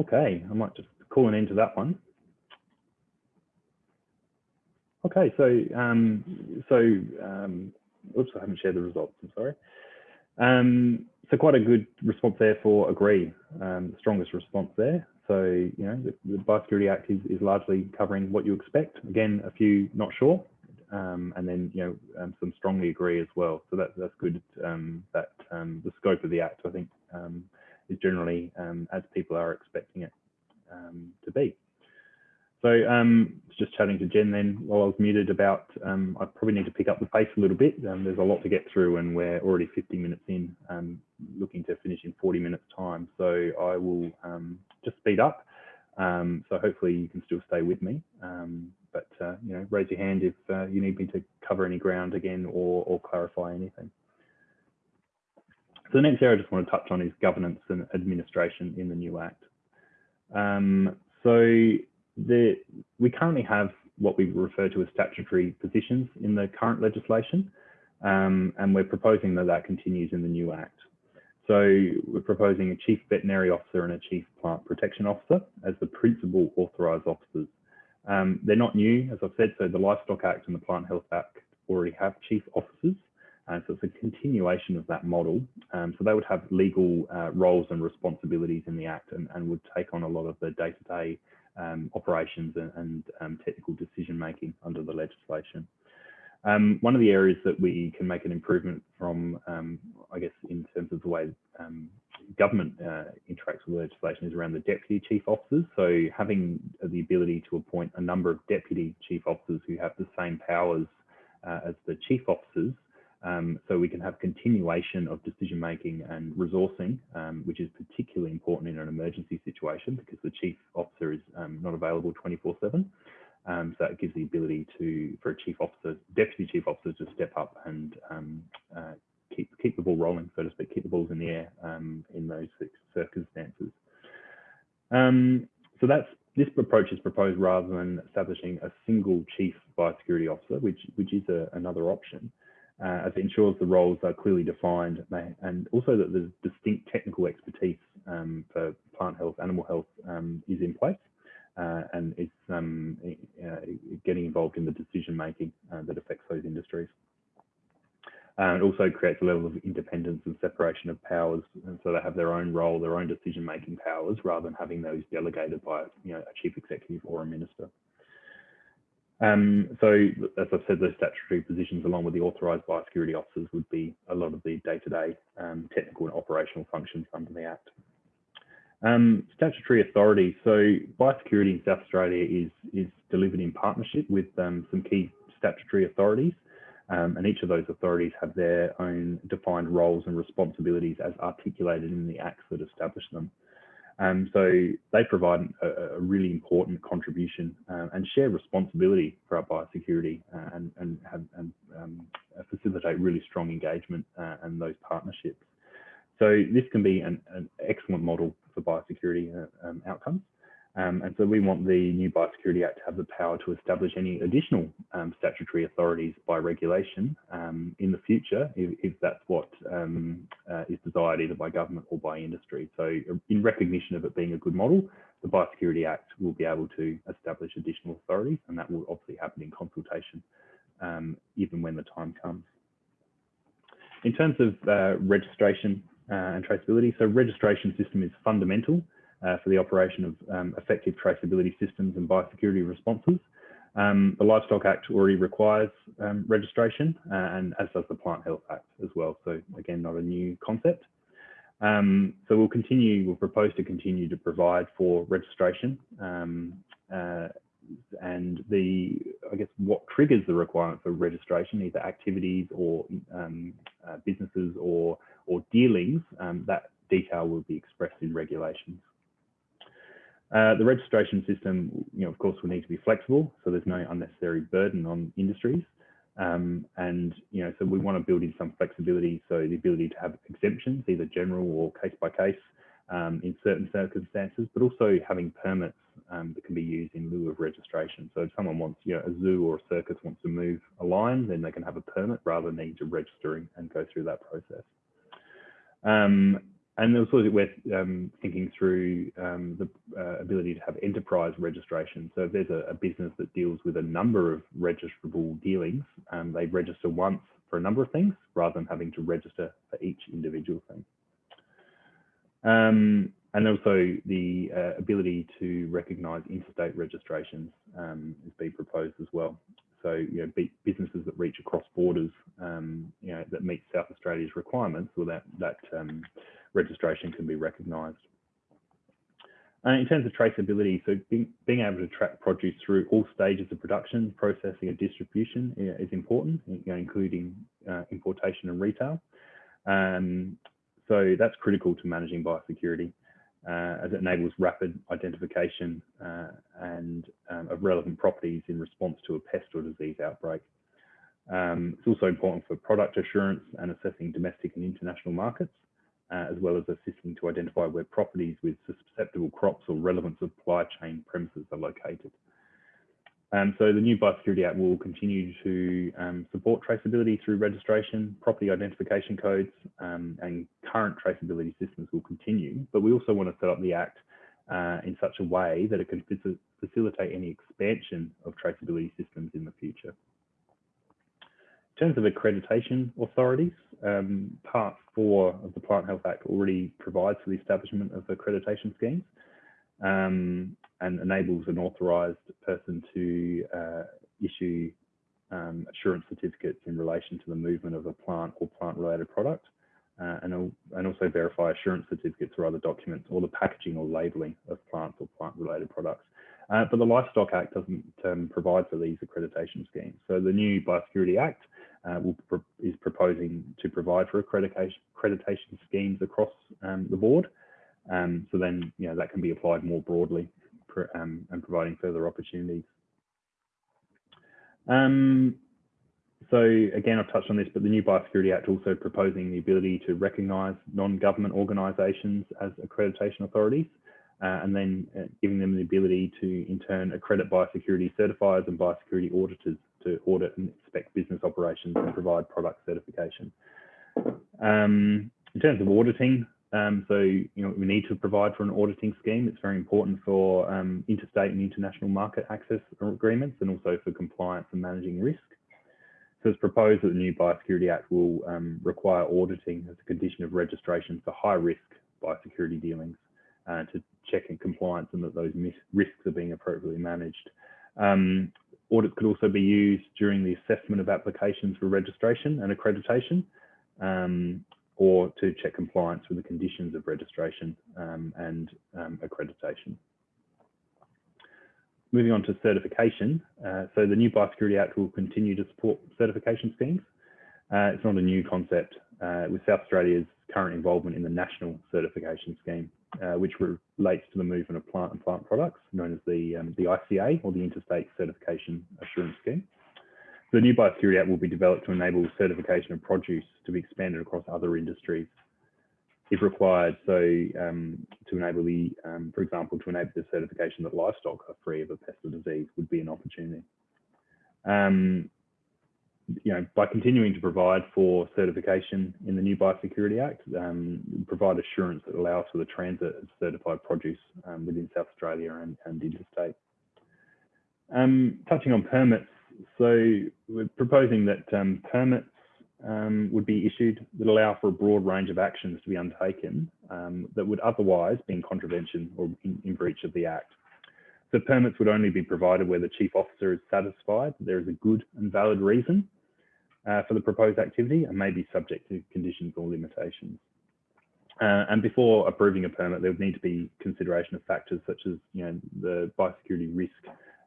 B: Okay, I might just call an end to that one. Okay, so um, so um, oops, I haven't shared the results. I'm sorry. Um, so quite a good response there for agree, um, strongest response there. So you know the, the Biosecurity Act is, is largely covering what you expect. Again, a few not sure, um, and then you know um, some strongly agree as well. So that, that's good. Um, that um, the scope of the act, I think, um, is generally um, as people are expecting it um, to be. So um, just chatting to Jen then while I was muted about, um, I probably need to pick up the pace a little bit. Um, there's a lot to get through and we're already 50 minutes in, um, looking to finish in 40 minutes time. So I will just speed up. so hopefully you can still stay with me. but, uh, you know, raise your hand if uh, you need me to cover any ground again or, or clarify anything. So the next area I just want to touch on is governance and administration in the new Act. Um, so the, we currently have what we refer to as statutory positions in the current legislation, um, and we're proposing that that continues in the new Act. So we're proposing a chief veterinary officer and a chief plant protection officer as the principal authorised officers. Um, they're not new, as I've said, so the Livestock Act and the Plant Health Act already have chief officers. Uh, so it's a continuation of that model. Um, so they would have legal uh, roles and responsibilities in the Act and, and, would take on a lot of the day-to-day -day, um, operations and, and um, technical decision making under the legislation. Um, one of the areas that we can make an improvement from, um, I guess, in terms of the way um, government uh, interacts with legislation is around the deputy chief officers. So having the ability to appoint a number of deputy chief officers who have the same powers uh, as the chief officers, um, so we can have continuation of decision making and resourcing, um, which is particularly important in an emergency situation because the chief officer is um, not available 24 7. Um, so it gives the ability to for a chief officer, deputy chief officer, to step up and um, uh, keep keep the ball rolling, so to speak, keep the balls in the air um, in those circumstances. Um, so that's this approach is proposed rather than establishing a single chief biosecurity officer, which which is a, another option, uh, as it ensures the roles are clearly defined and also that the distinct technical expertise um, for plant health, animal health um, is in place uh, and it's um, uh, getting involved in the decision making uh, that affects those industries. Uh, it also creates a level of independence and separation of powers, and so they have their own role, their own decision making powers, rather than having those delegated by you know, a chief executive or a minister. Um, so, as I've said, those statutory positions, along with the authorised biosecurity officers, would be a lot of the day-to-day -day, um, technical and operational functions under the Act. Um, statutory authority. So biosecurity in South Australia is, is delivered in partnership with um, some key statutory authorities. Um, and each of those authorities have their own defined roles and responsibilities as articulated in the acts that establish them. Um, so they provide a, a really important contribution uh, and share responsibility for our biosecurity uh, and, and, have, and um, facilitate really strong engagement uh, and those partnerships. So this can be an, an excellent model for biosecurity uh, um, outcomes. Um, and so we want the new Biosecurity Act to have the power to establish any additional um, statutory authorities by regulation um, in the future, if, if that's what um, uh, is desired either by government or by industry. So in recognition of it being a good model, the Biosecurity Act will be able to establish additional authorities, and that will obviously happen in consultation, um, even when the time comes. In terms of uh, registration uh, and traceability. So registration system is fundamental uh, for the operation of um, effective traceability systems and biosecurity responses. Um, the Livestock Act already requires um, registration uh, and as does the Plant Health Act as well. So again, not a new concept. Um, so we'll continue, we'll propose to continue to provide for registration um, uh, and the, I guess, what triggers the requirement for registration, either activities or um, uh, businesses or or dealings, that detail will be expressed in regulations. Uh, the registration system, you know, of course, will need to be flexible, so there's no unnecessary burden on industries. Um, and, you know, so we want to build in some flexibility, so the ability to have exemptions, either general or case by case, um, in certain circumstances, but also having permits um, that can be used in lieu of registration. So if someone wants, you know, a zoo or a circus wants to move a line, then they can have a permit rather than need to register and go through that process. Um, and also we're um, thinking through um, the uh, ability to have enterprise registration. So if there's a, a, business that deals with a number of registrable dealings, um, they register once for a number of things rather than having to register for each individual thing. Um, and also the uh, ability to recognise interstate registrations um, is being proposed as well. So, you know, businesses that reach across borders, um, you know, that meet South Australia's requirements, well, that, that registration can be recognised. In terms of traceability, so being, able to track produce through all stages of production, processing and distribution is important, including uh, importation and retail. Um, so that's critical to managing biosecurity uh, as it enables rapid identification uh, and um, of relevant properties in response to a pest or disease outbreak. Um, it's also important for product assurance and assessing domestic and international markets, uh, as well as assisting to identify where properties with susceptible crops or relevant supply chain premises are located. Um, so the new Biosecurity Act will continue to um, support traceability through registration, property identification codes, um, and current traceability systems will continue. But we also want to set up the Act uh, in such a way that it can facilitate any expansion of traceability systems in the future. Terms of accreditation authorities, um, Part 4 of the Plant Health Act already provides for the establishment of accreditation schemes um, and enables an authorised person to uh, issue um, assurance certificates in relation to the movement of a plant or plant-related product. Uh, and, and, also verify assurance certificates or other documents or the packaging or labelling of plants or plant-related products. Uh, but the Livestock Act doesn't um, provide for these accreditation schemes. So the new Biosecurity Act uh, pro is proposing to provide for accreditation, accreditation schemes across um, the board. Um, so then, you know, that can be applied more broadly um, and providing further opportunities. Um, so again, I've touched on this, but the new Biosecurity Act also proposing the ability to recognise non-government organisations as accreditation authorities, uh, and then uh, giving them the ability to in turn accredit biosecurity certifiers and biosecurity auditors to audit and inspect business operations and provide product certification. Um, in terms of auditing, um, so you know we need to provide for an auditing scheme. It's very important for um, interstate and international market access agreements and also for compliance and managing risk. So it's proposed that the new Biosecurity Act will um, require auditing as a condition of registration for high risk biosecurity dealings uh, to check in compliance and that those risks are being appropriately managed. Um, audits could also be used during the assessment of applications for registration and accreditation um, or to check compliance with the conditions of registration um, and um, accreditation. Moving on to certification. Uh, so the new Biosecurity Act will continue to support certification schemes. Uh, it's not a new concept. Uh, with South Australia's current involvement in the National Certification Scheme, uh, which relates to the movement of plant and plant products, known as the, um, the ICA, or the Interstate Certification Assurance Scheme. The new Biosecurity Act will be developed to enable certification of produce to be expanded across other industries if required. So um, to enable the, um, for example, to enable the certification that livestock are free of a pest or disease would be an opportunity. Um, you know, by continuing to provide for certification in the new Biosecurity Act, um, provide assurance that allows for the transit of certified produce um, within South Australia and, and interstate. Um, touching on permits, so we're proposing that permits um, would be issued that allow for a broad range of actions to be undertaken um, that would otherwise be in contravention or in, in, breach of the Act. So permits would only be provided where the Chief Officer is satisfied that there is a good and valid reason uh, for the proposed activity and may be subject to conditions or limitations. Uh, and before approving a permit, there would need to be consideration of factors such as you know, the biosecurity risk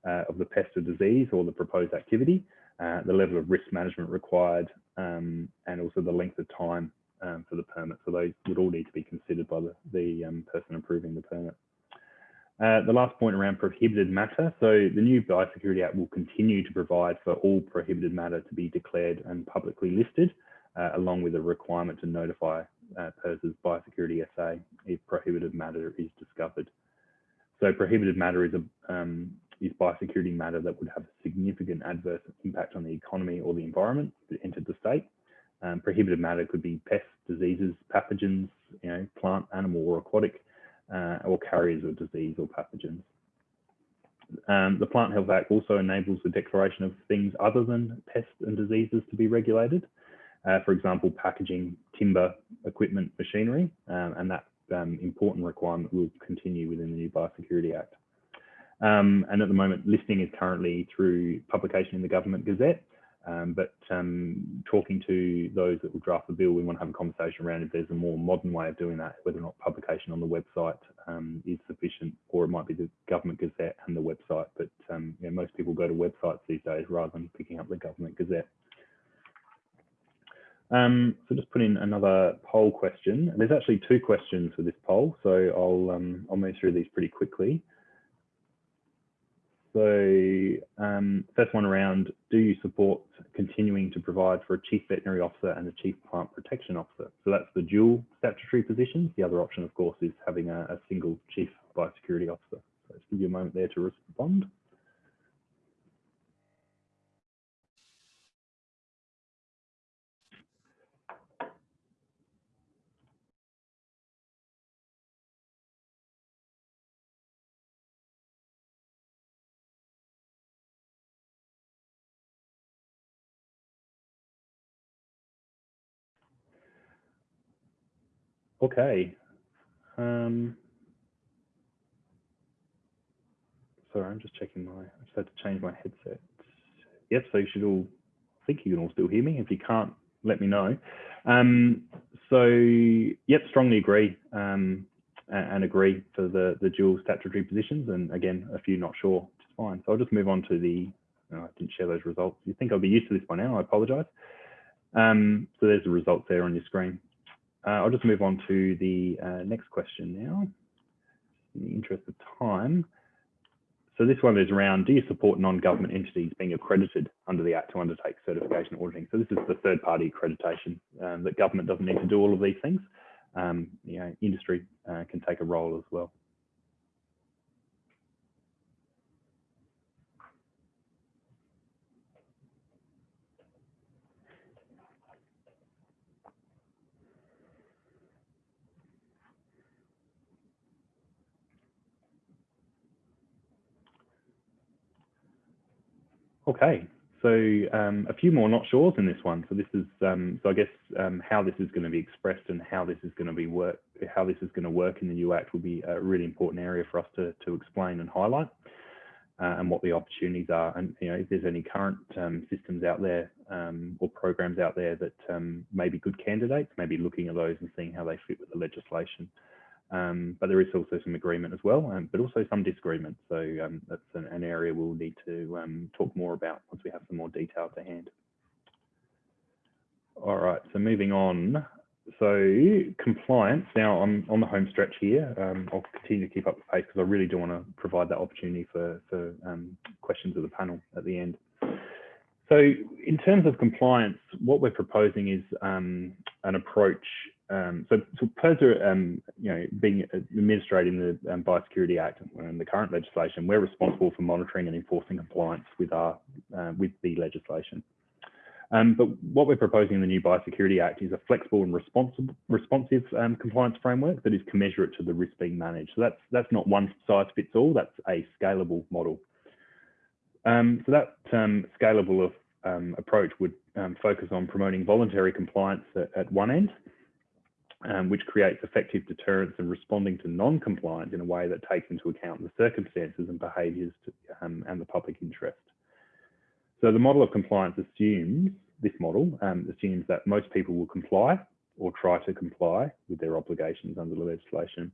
B: uh, of the pest or disease or the proposed activity, uh, the level of risk management required, um, and also the length of time um, for the permit. So those would all need to be considered by the, the um, person approving the permit. Uh, the last point around prohibited matter. So the new Biosecurity Act will continue to provide for all prohibited matter to be declared and publicly listed, uh, along with a requirement to notify uh, PIRSA's Biosecurity SA if prohibited matter is discovered. So prohibited matter is a um, is biosecurity matter that would have a significant adverse impact on the economy or the environment if it entered the state. Um, prohibited matter could be pests, diseases, pathogens, you know, plant, animal, or aquatic, or carriers of disease or pathogens. Um, the Plant Health Act also enables the declaration of things other than pests and diseases to be regulated. Uh, for example, packaging, timber, equipment, machinery, um, and that um, important requirement will continue within the new Biosecurity Act. Um, and at the moment, listing is currently through publication in the Government Gazette. Um, but um, talking to those that will draft the bill, we want to have a conversation around if there's a more modern way of doing that, whether or not publication on the website um, is sufficient, or it might be the Government Gazette and the website. But um, you know, most people go to websites these days rather than picking up the Government Gazette. Um, so just put in another poll question. There's actually two questions for this poll, so I'll um, I'll move through these pretty quickly. So um, first one around, do you support continuing to provide for a chief veterinary officer and a chief plant protection officer? So that's the dual statutory positions. The other option, of course, is having a, a single chief biosecurity officer. So just give you a moment there to respond. Okay. Um, sorry, I'm just checking my, I just had to change my headset. Yep, so you should all, I think you can all still hear me. If you can't, let me know. Um, so, yep, strongly agree um, and agree for the, the dual statutory positions. And again, a few not sure, which is fine. So I'll just move on to the, oh, I didn't share those results. You think I'll be used to this by now, I apologize. Um, so there's the results there on your screen. Uh, I'll just move on to the uh, next question now, in the interest of time. So this one is around, do you support non-government entities being accredited under the Act to undertake certification auditing? So this is the third party accreditation um, that government doesn't need to do all of these things. Um, you know, industry uh, can take a role as well. Okay, so um, a few more not sures in this one. So this is, um, so I guess um, how this is going to be expressed and how this is going to be work, how this is going to work in the new Act will be a really important area for us to, to explain and highlight. Uh, and what the opportunities are, and you know if there's any current um, systems out there um, or programs out there that um, may be good candidates, maybe looking at those and seeing how they fit with the legislation. Um, but there is also some agreement as well, um, but also some disagreement. So um, that's an, an, area we'll need to um, talk more about once we have some more detail to hand. All right, so moving on. So compliance, now I'm on the home stretch here. Um, I'll continue to keep up the pace because I really do want to provide that opportunity for, for um, questions of the panel at the end. So in terms of compliance, what we're proposing is um, an approach. Um, so, so PIRSA, um, you know, being administrating the um, Biosecurity Act and the current legislation, we're responsible for monitoring and enforcing compliance with our uh, with the legislation. Um, but what we're proposing in the new Biosecurity Act is a flexible and responsive, responsive um, compliance framework that is commensurate to the risk being managed. So that's that's not one size fits all. That's a scalable model. Um, so that scalable of, approach would focus on promoting voluntary compliance at, at one end, um, which creates effective deterrence and responding to non-compliance in a way that takes into account the circumstances and behaviours um, and the public interest. So the model of compliance assumes, this model assumes that most people will comply or try to comply with their obligations under the legislation.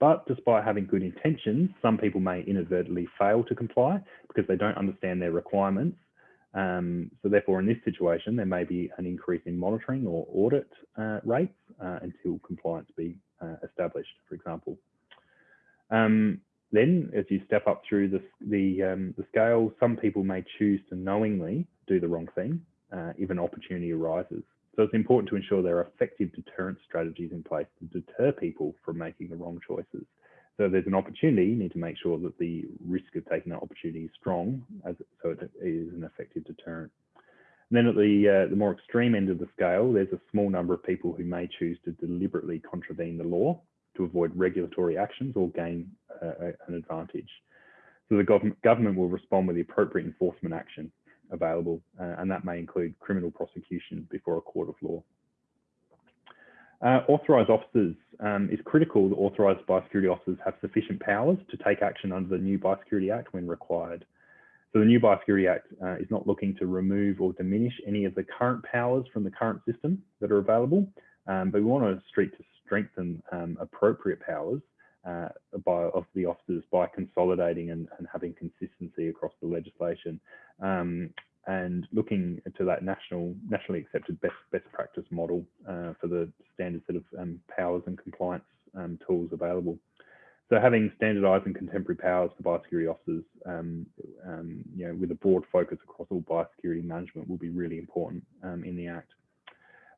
B: But despite having good intentions, some people may inadvertently fail to comply because they don't understand their requirements. Um, so therefore, in this situation, there may be an increase in monitoring or audit uh, rates uh, until compliance be uh, established, for example. Um, then, as you step up through the, the, um, the, scale, some people may choose to knowingly do the wrong thing uh, if an opportunity arises. So it's important to ensure there are effective deterrent strategies in place to deter people from making the wrong choices. So there's an opportunity, you need to make sure that the risk of taking that opportunity is strong, as, so it is an effective deterrent. And then at the, uh, the more extreme end of the scale, there's a small number of people who may choose to deliberately contravene the law to avoid regulatory actions or gain uh, an advantage. So the gov government will respond with the appropriate enforcement action available, uh, and that may include criminal prosecution before a court of law. Uh, authorised officers um, is critical that authorised biosecurity officers have sufficient powers to take action under the new Biosecurity Act when required. So the new Biosecurity Act uh, is not looking to remove or diminish any of the current powers from the current system that are available, um, but we want to street to strengthen um, appropriate powers uh, by, of the officers by consolidating and, and, having consistency across the legislation um, and looking to that national, nationally accepted best best practice model uh, for the standard set of um, powers and compliance um, tools available. So having standardised and contemporary powers for biosecurity officers, um, um, you know, with a broad focus across all biosecurity management will be really important um, in the Act.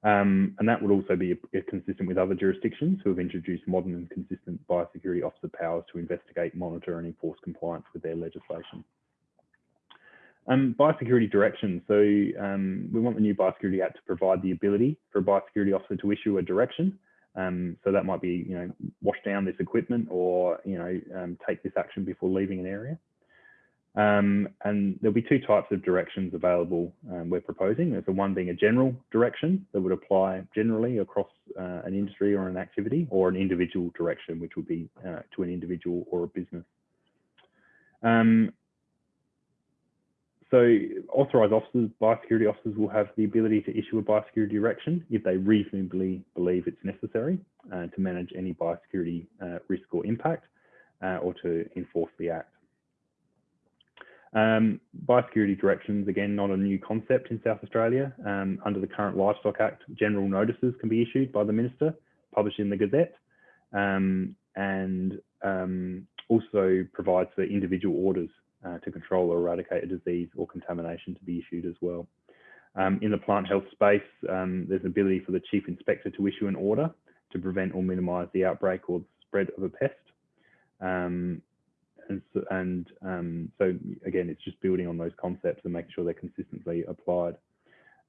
B: Um, and that would also be consistent with other jurisdictions who have introduced modern and consistent biosecurity officer powers to investigate, monitor and enforce compliance with their legislation. Um, biosecurity direction. So um, we want the new Biosecurity Act to provide the ability for a biosecurity officer to issue a direction. Um, so that might be, you know, wash down this equipment or, you know, um, take this action before leaving an area. Um, and there'll be two types of directions available um, we're proposing. There's the one being a general direction that would apply generally across uh, an industry or an activity, or an individual direction, which would be uh, to an individual or a business. Um, so authorised officers, biosecurity officers will have the ability to issue a biosecurity direction if they reasonably believe it's necessary uh, to manage any biosecurity uh, risk or impact uh, or to enforce the act. Um, biosecurity directions, again, not a new concept in South Australia. Um, under the current Livestock Act, general notices can be issued by the Minister, published in the Gazette, um, and um, also provides for individual orders uh, to control or eradicate a disease or contamination to be issued as well. Um, in the plant health space, um, there's an ability for the Chief Inspector to issue an order to prevent or minimise the outbreak or the spread of a pest. Um, and, so, and um, so again, it's just building on those concepts and making sure they're consistently applied.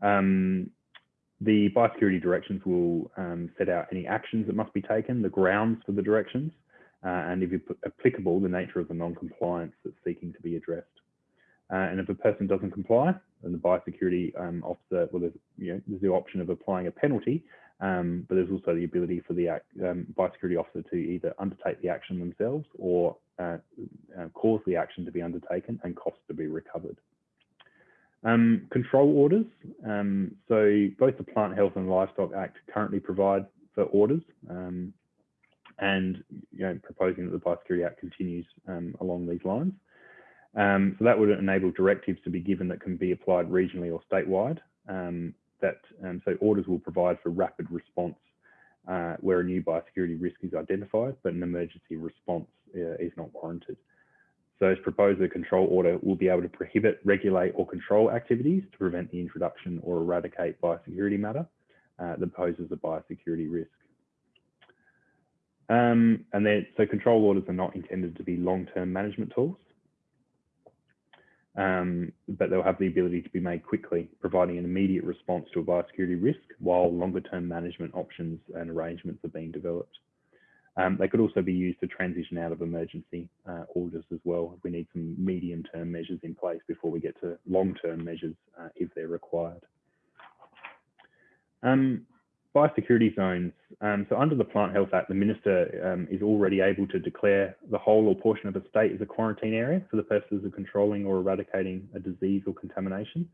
B: Um, the biosecurity directions will um, set out any actions that must be taken, the grounds for the directions, uh, and if applicable, the nature of the non-compliance that's seeking to be addressed. Uh, and if a person doesn't comply, then the biosecurity um, officer, well, there's, you know, there's the option of applying a penalty, um, but there's also the ability for the um, biosecurity officer to either undertake the action themselves or uh, uh, cause the action to be undertaken and costs to be recovered. Um, control orders. Um, so both the Plant Health and Livestock Act currently provide for orders um, and you know, proposing that the Biosecurity Act continues um, along these lines. Um, so that would enable directives to be given that can be applied regionally or statewide. Um, that so orders will provide for rapid response uh, where a new biosecurity risk is identified, but an emergency response uh, is not warranted. So as proposed, the control order will be able to prohibit, regulate or control activities to prevent the introduction or eradicate biosecurity matter uh, that poses a biosecurity risk. Um, and then, so control orders are not intended to be long-term management tools, um, but they'll have the ability to be made quickly, providing an immediate response to a biosecurity risk while longer-term management options and arrangements are being developed. Um, they could also be used to transition out of emergency uh, orders as well. We need some medium-term measures in place before we get to long-term measures uh, if they're required. Um, biosecurity zones. Um, so under the Plant Health Act, the Minister um, is already able to declare the whole or portion of a state as a quarantine area for the purposes of controlling or eradicating a disease or contamination.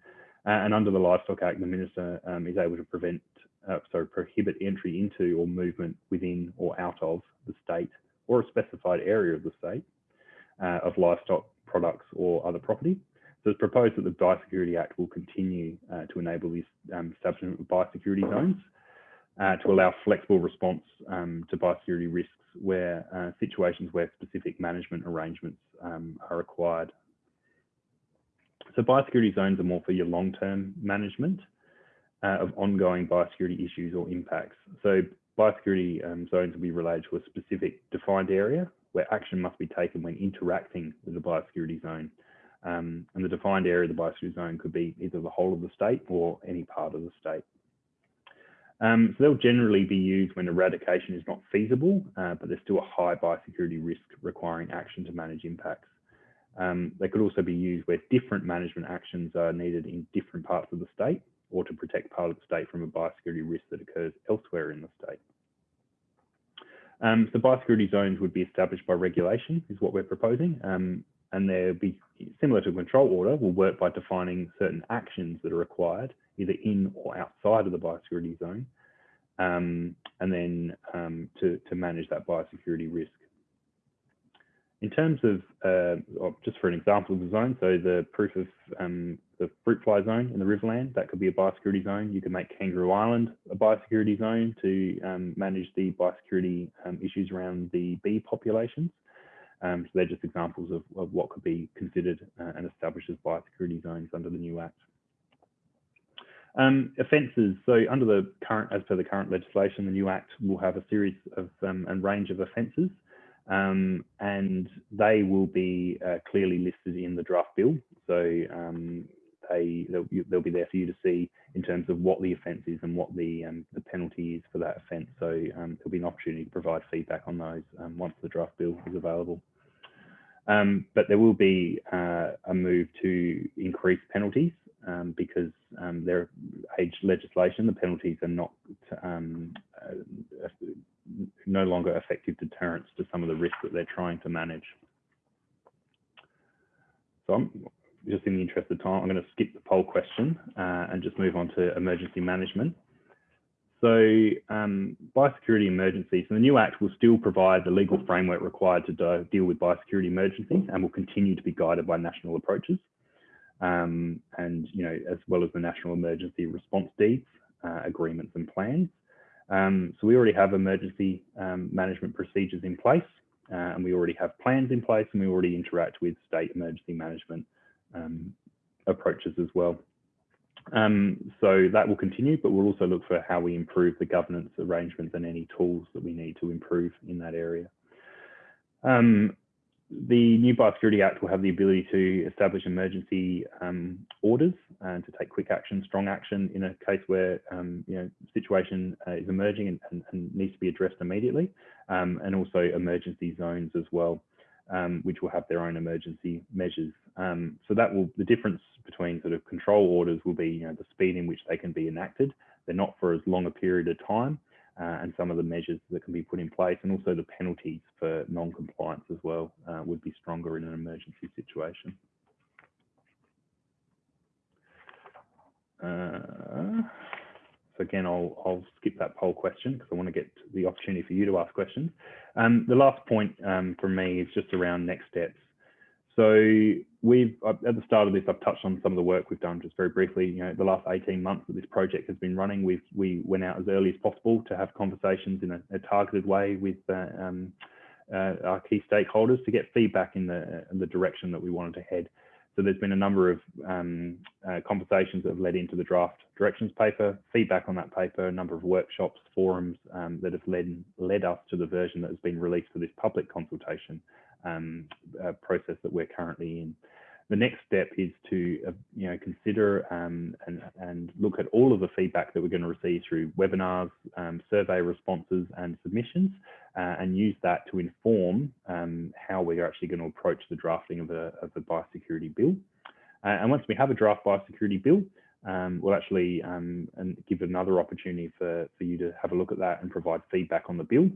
B: Uh, and under the Livestock Act, the Minister um, is able to prevent, uh, sorry, prohibit entry into or movement within or out of the state or a specified area of the state uh, of livestock products or other property. So it's proposed that the Biosecurity Act will continue uh, to enable the um, establishment of biosecurity zones uh, to allow flexible response um, to biosecurity risks where uh, situations where specific management arrangements um, are required. So biosecurity zones are more for your long-term management uh, of ongoing biosecurity issues or impacts. So biosecurity um, zones will be related to a specific defined area where action must be taken when interacting with the biosecurity zone. Um, and the defined area of the biosecurity zone could be either the whole of the state or any part of the state. Um, so they'll generally be used when eradication is not feasible, uh, but there's still a high biosecurity risk requiring action to manage impacts. Um, they could also be used where different management actions are needed in different parts of the state or to protect part of the state from a biosecurity risk that occurs elsewhere in the state. Um, so biosecurity zones would be established by regulation is what we're proposing. Um, and they'll be similar to a control order, will work by defining certain actions that are required either in or outside of the biosecurity zone, um, and then um, to, to manage that biosecurity risk. In terms of, uh, just for an example of the zone, so the proof of um, the fruit fly zone in the Riverland, that could be a biosecurity zone. You can make Kangaroo Island a biosecurity zone to um, manage the biosecurity um, issues around the bee populations. Um, so they're just examples of, of what could be considered uh, and established as biosecurity zones under the new Act. Um, offences. So under the current, as per the current legislation, the new Act will have a series of um, and range of offences um, and they will be uh, clearly listed in the draft bill. So um, they they'll, they'll, be there for you to see in terms of what the offence is and what the um, the penalty is for that offence. So um, there'll be an opportunity to provide feedback on those once the draft bill is available. Um, but there will be uh, a move to increase penalties um, because um, their age legislation, the penalties are not um, uh, no longer effective deterrents to some of the risks that they're trying to manage. So I'm just in the interest of time, I'm going to skip the poll question uh, and just move on to emergency management. So um, biosecurity emergencies, the new Act will still provide the legal framework required to deal with biosecurity emergencies and will continue to be guided by national approaches. Um, and, you know, as well as the national emergency response deeds, uh, agreements and plans. Um, so we already have emergency um, management procedures in place uh, and we already have plans in place and we already interact with state emergency management um, approaches as well. Um, so that will continue, but we'll also look for how we improve the governance arrangements and any tools that we need to improve in that area. Um, the new Biosecurity Act will have the ability to establish emergency um, orders and to take quick action, strong action in a case where um, you know situation uh, is emerging and, and, and, needs to be addressed immediately, um, and also emergency zones as well, um, which will have their own emergency measures. Um, so that will the difference between sort of control orders will be you know the speed in which they can be enacted. They're not for as long a period of time, uh, and some of the measures that can be put in place and also the penalties for non-compliance as well uh, would be stronger in an emergency situation. Uh, so again, I'll, I'll, skip that poll question because I want to get the opportunity for you to ask questions. Um, the last point um, from me is just around next steps. So we've, at the start of this, I've touched on some of the work we've done just very briefly. You know, the last 18 months that this project has been running, we've, we went out as early as possible to have conversations in a, a targeted way with uh, um, uh, our key stakeholders to get feedback in the, in the direction that we wanted to head. So there's been a number of um, uh, conversations that have led into the draft directions paper, feedback on that paper, a number of workshops, forums um, that have led, led us to the version that has been released for this public consultation um, uh, process that we're currently in. The next step is to uh, you know consider um, and, and look at all of the feedback that we're going to receive through webinars, um, survey responses and submissions uh, and use that to inform um, how we're actually going to approach the drafting of a, of a biosecurity bill. Uh, and once we have a draft biosecurity bill, um, we'll actually um, and give another opportunity for, for you to have a look at that and provide feedback on the bill.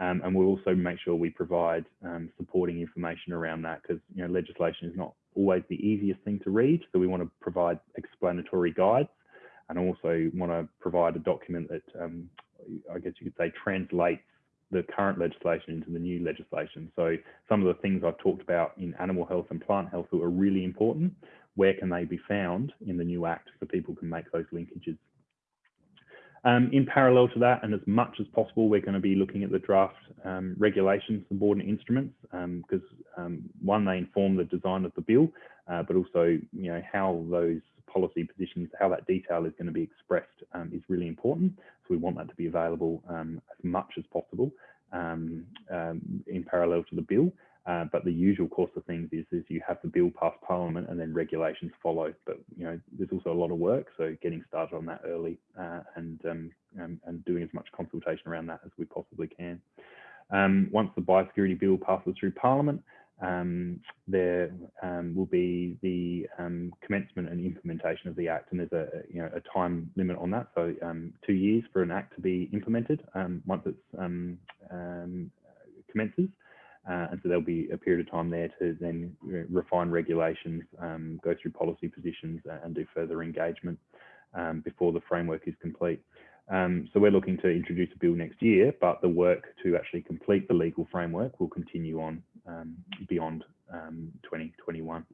B: Um, and we'll also make sure we provide um, supporting information around that because you know legislation is not always the easiest thing to read. So we want to provide explanatory guides and also want to provide a document that um, I guess you could say translates the current legislation into the new legislation. So some of the things I've talked about in animal health and plant health that are really important. Where can they be found in the new act so people can make those linkages? Um, in parallel to that, and as much as possible, we're going to be looking at the draft um, regulations, subordinate instruments, because um, um, one, they inform the design of the bill, uh, but also, you know, how those policy positions, how that detail is going to be expressed um, is really important. So we want that to be available um, as much as possible in parallel to the bill. Uh, but the usual course of things is, is you have the bill pass parliament and then regulations follow. But you know, there's also a lot of work, so getting started on that early uh, and, um, and, and doing as much consultation around that as we possibly can. Um, once the biosecurity bill passes through parliament, um, there um, will be the um, commencement and implementation of the act, and there's a you know a time limit on that. So um, two years for an act to be implemented once it commences. Uh, and so there'll be a period of time there to then refine regulations, um, go through policy positions and do further engagement um, before the framework is complete. Um, so we're looking to introduce a bill next year, but the work to actually complete the legal framework will continue on um, beyond 2021. Um,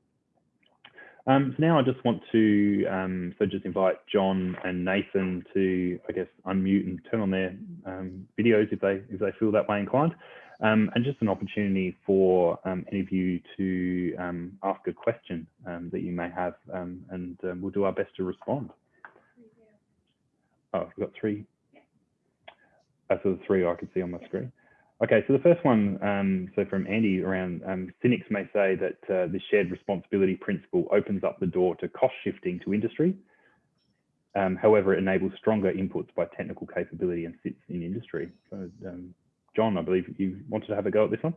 B: um, so now I just want to um, so just invite John and Nathan to I guess unmute and turn on their um, videos if they if they feel that way inclined. Um, and just an opportunity for um, any of you to um, ask a question um, that you may have, um, and um, we'll do our best to respond. Oh, we've got three. That's the three I can see on my screen. Okay, so the first one, so from Andy around, cynics may say that uh, the shared responsibility principle opens up the door to cost shifting to industry. however, it enables stronger inputs by technical capability and sits in industry. So, John, I believe you wanted to have a go at this one.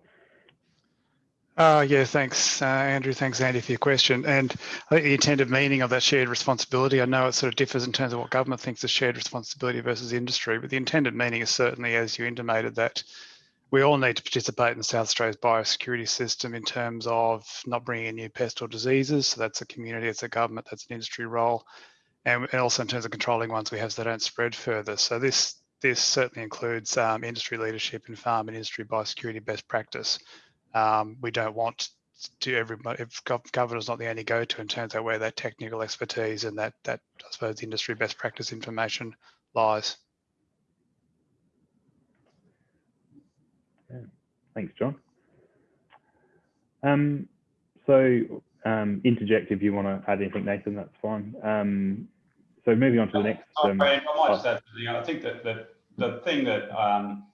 C: Uh, yeah, thanks, uh, Andrew. Thanks, Andy, for your question. And I think the intended meaning of that shared responsibility, I know it sort of differs in terms of what government thinks is shared responsibility versus industry, but the intended meaning is certainly, as you intimated, that we all need to participate in South Australia's biosecurity system in terms of not bringing in new pests or diseases. So that's a community, it's a government, that's an industry role. And, also in terms of controlling ones we have so they don't spread further. So this this certainly includes um, industry leadership in farm and industry biosecurity best practice. Um, we don't want to everybody, if government is not the only go-to in terms of where that technical expertise and that, that I suppose, industry best practice information lies.
B: Thanks, John. Um, so um, interject if you want to add anything, Nathan, that's fine. Um, so moving on to the next. Um,
D: I might just add, you know, I think that, that the thing that um,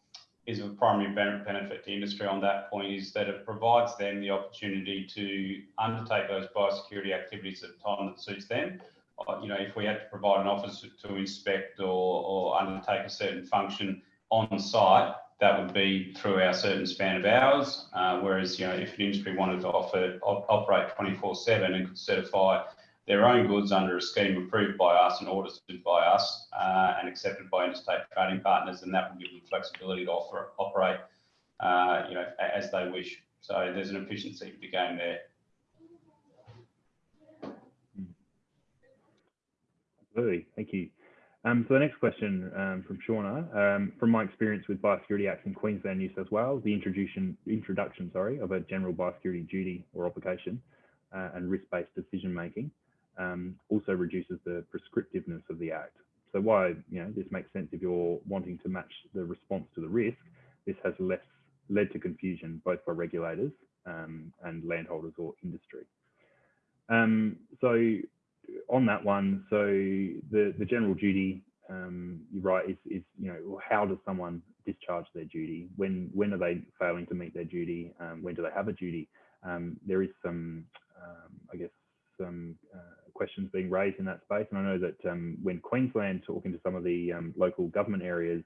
D: is of primary benefit to industry on that point is that it provides them the opportunity to undertake those biosecurity activities at a time that suits them. Uh, you know, if we had to provide an officer to inspect or, or undertake a certain function on site, that would be through our certain span of hours. Uh, whereas, you know, if an industry wanted to offer op operate 24/7 and could certify their own goods under a scheme approved by us and audited by us uh, and accepted by interstate trading partners, and that will give them flexibility to offer, operate, uh, you know, as they wish. So there's an efficiency to be gained there.
B: Absolutely, thank you. Um, so the next question um, from Shauna, um, from my experience with biosecurity acts in Queensland, New South Wales, the introduction, introduction sorry, of a general biosecurity duty or obligation uh, and risk-based decision making um, also reduces the prescriptiveness of the act. So why you know this makes sense if you're wanting to match the response to the risk. This has less led to confusion both by regulators um, and landholders or industry. Um, so on that one, so the the general duty, um, you're right, is, is you know how does someone discharge their duty? When when are they failing to meet their duty? Um, when do they have a duty? Um, there is some, I guess, some uh, questions being raised in that space. And I know that um, when Queensland talking to some of the um, local government areas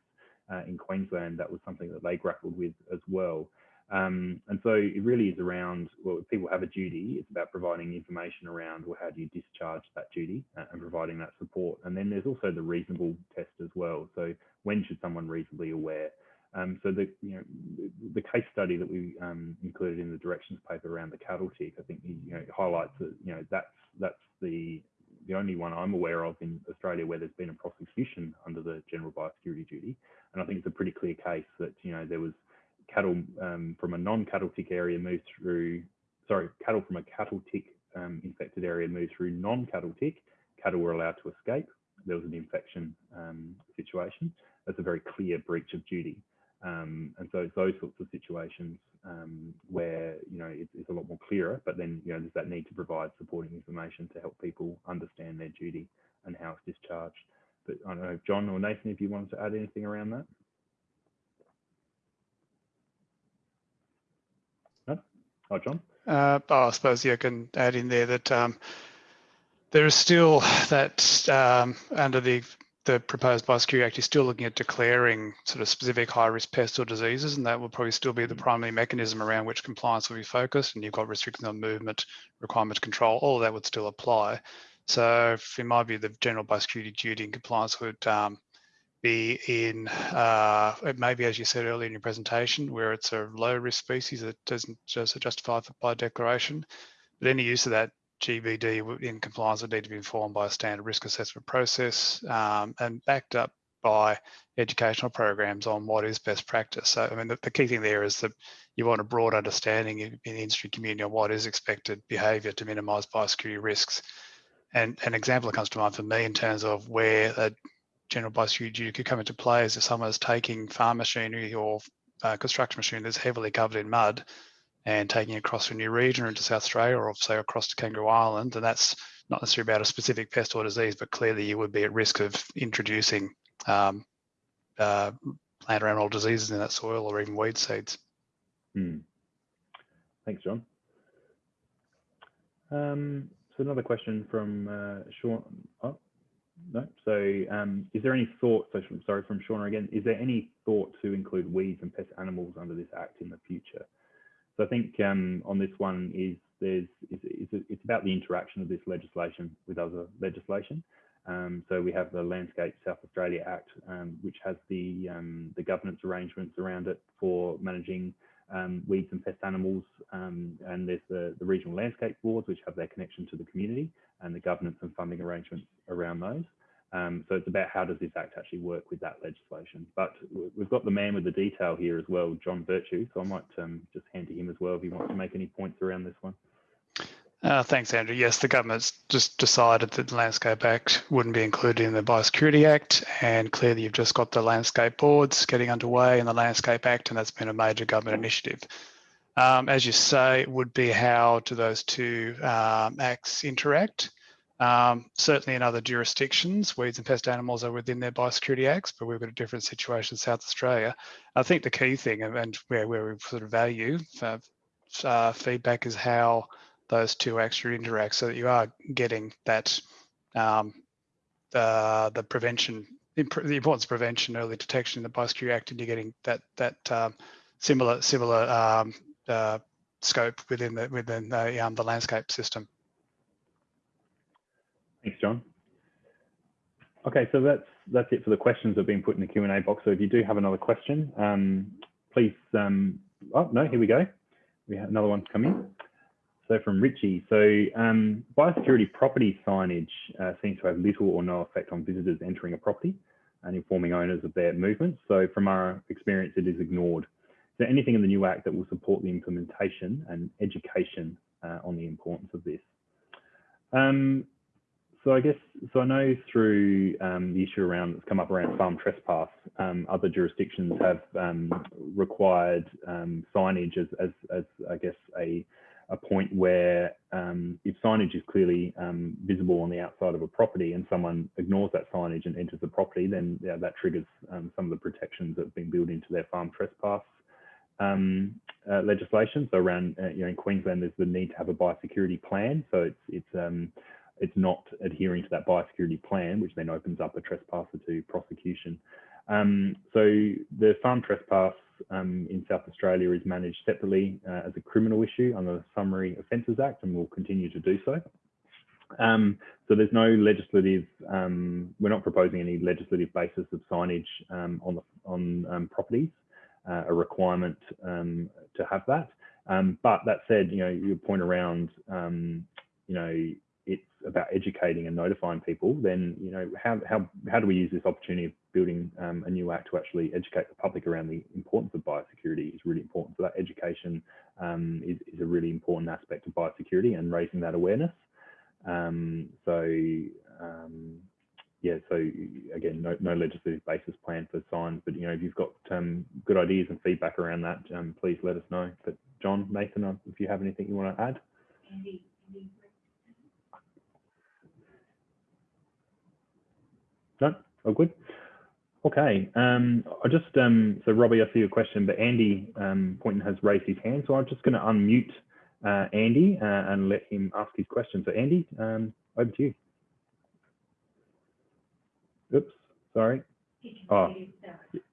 B: uh, in Queensland, that was something that they grappled with as well. Um, and so it really is around, well, people have a duty, it's about providing information around, well, how do you discharge that duty uh, and providing that support. And then there's also the reasonable test as well. So when should someone reasonably aware? Um, so the you know the case study that we um, included in the directions paper around the cattle tick, I think you know highlights that you know that's that's the the only one I'm aware of in Australia where there's been a prosecution under the general biosecurity duty, and I think it's a pretty clear case that you know there was cattle um, from a non-cattle tick area moved through, sorry, cattle from a cattle tick um, infected area moved through non-cattle tick. Cattle were allowed to escape. There was an infection um, situation. That's a very clear breach of duty. Um, and so it's those sorts of situations um, where you know it's, it's, a lot more clearer. But then you know there's that need to provide supporting information to help people understand their duty and how it's discharged. But I don't know, John or Nathan, if you wanted to add anything around that. No? Oh, John.
C: Uh, oh, I suppose yeah, I can add in there that um, there is still that um, under the the proposed Biosecurity Act is still looking at declaring sort of specific high risk pests or diseases, and that will probably still be the mm. primary mechanism around which compliance will be focused. And you've got restrictions on movement, requirement to control, all of that would still apply. So, in my view, the general biosecurity duty and compliance would um, be in uh, maybe, as you said earlier in your presentation, where it's a low risk species that doesn't just justify by declaration. But any use of that GBD in compliance would need to be informed by a standard risk assessment process um, and backed up by educational programs on what is best practice. So, I mean, the, the, key thing there is that you want a broad understanding in, in the industry community on what is expected behaviour to minimise biosecurity risks. And an example that comes to mind for me in terms of where a general biosecurity duty could come into play is if someone is taking farm machinery or uh, construction machinery that's heavily covered in mud and taking across to a new region or into South Australia or say across to Kangaroo Island, and that's not necessarily about a specific pest or disease, but clearly you would be at risk of introducing um, uh, plant or animal diseases in that soil or even weed seeds.
B: Hmm. Thanks, John. Um, so another question from uh, Sean. Oh, no. So um, is there any thought, so sorry, from Shauna again, is there any thought to include weeds and pest animals under this act in the future? So I think um, on this one is there's it's, it's, about the interaction of this legislation with other legislation. Um, so we have the Landscape South Australia Act, um, which has the um, the governance arrangements around it for managing um, weeds and pest animals. Um, and there's the, the regional landscape boards, which have their connection to the community and the governance and funding arrangements around those. Um, so it's about how does this act actually work with that legislation. But we've got the man with the detail here as well, John Virtue. So I might just hand to him as well if he wants to make any points around this one.
C: Uh, thanks, Andrew. Yes, the government's just decided that the Landscape Act wouldn't be included in the Biosecurity Act, and clearly you've just got the landscape boards getting underway in the Landscape Act, and that's been a major government initiative. Um, as you say, it would be how do those two um, acts interact? Um, certainly in other jurisdictions, weeds and pest animals are within their biosecurity acts, but we've got a different situation in South Australia. I think the key thing, and where, where we sort of value uh, uh, feedback is how those two actually interact so that you are getting that um, the, the prevention, the importance of prevention, early detection in the Biosecurity Act, and you're getting that that um, similar similar um, uh, scope within the within the, um, the landscape system.
B: Thanks, John. Okay, so that's that's it for the questions that have been put in the Q and A box. So if you do have another question, um, please. Um, oh no, here we go. We have another one coming. So from Richie, so um, biosecurity property signage uh, seems to have little or no effect on visitors entering a property and informing owners of their movements. So from our experience, it is ignored. Is there anything in the new act that will support the implementation and education uh, on the importance of this? Um, so I guess, so I know through um, the issue around that's come up around farm trespass, um, other jurisdictions have um, required um, signage as, as, as, I guess, a a point where um, if signage is clearly um, visible on the outside of a property and someone ignores that signage and enters the property, then yeah, that triggers some of the protections that have been built into their farm trespass um, uh, legislation. So around, uh, you know, in Queensland, there's the need to have a biosecurity plan. So it's, it's, um, it's not adhering to that biosecurity plan, which then opens up a trespasser to prosecution. Um, so the farm trespass um, in South Australia is managed separately uh, as a criminal issue under the Summary Offences Act and will continue to do so. Um, so there's no legislative, um, we're not proposing any legislative basis of signage um, on, the, on um, properties, uh, a requirement to have that. but that said, you know, your point around, you know, about educating and notifying people, then you know how how how do we use this opportunity of building um, a new act to actually educate the public around the importance of biosecurity is really important. So that education um, is, is a really important aspect of biosecurity and raising that awareness. Um, so um, yeah, so again, no, no legislative basis plan for signs, but you know if you've got um, good ideas and feedback around that, um, please let us know. But John, Nathan, if you have anything you want to add. No, all good. Okay, um, I just, um, so Robbie, I see your question, but Andy um, Poynton has raised his hand. So I'm just going to unmute uh, Andy uh, and let him ask his question. So Andy, um, over to you. Oops, sorry. Oh,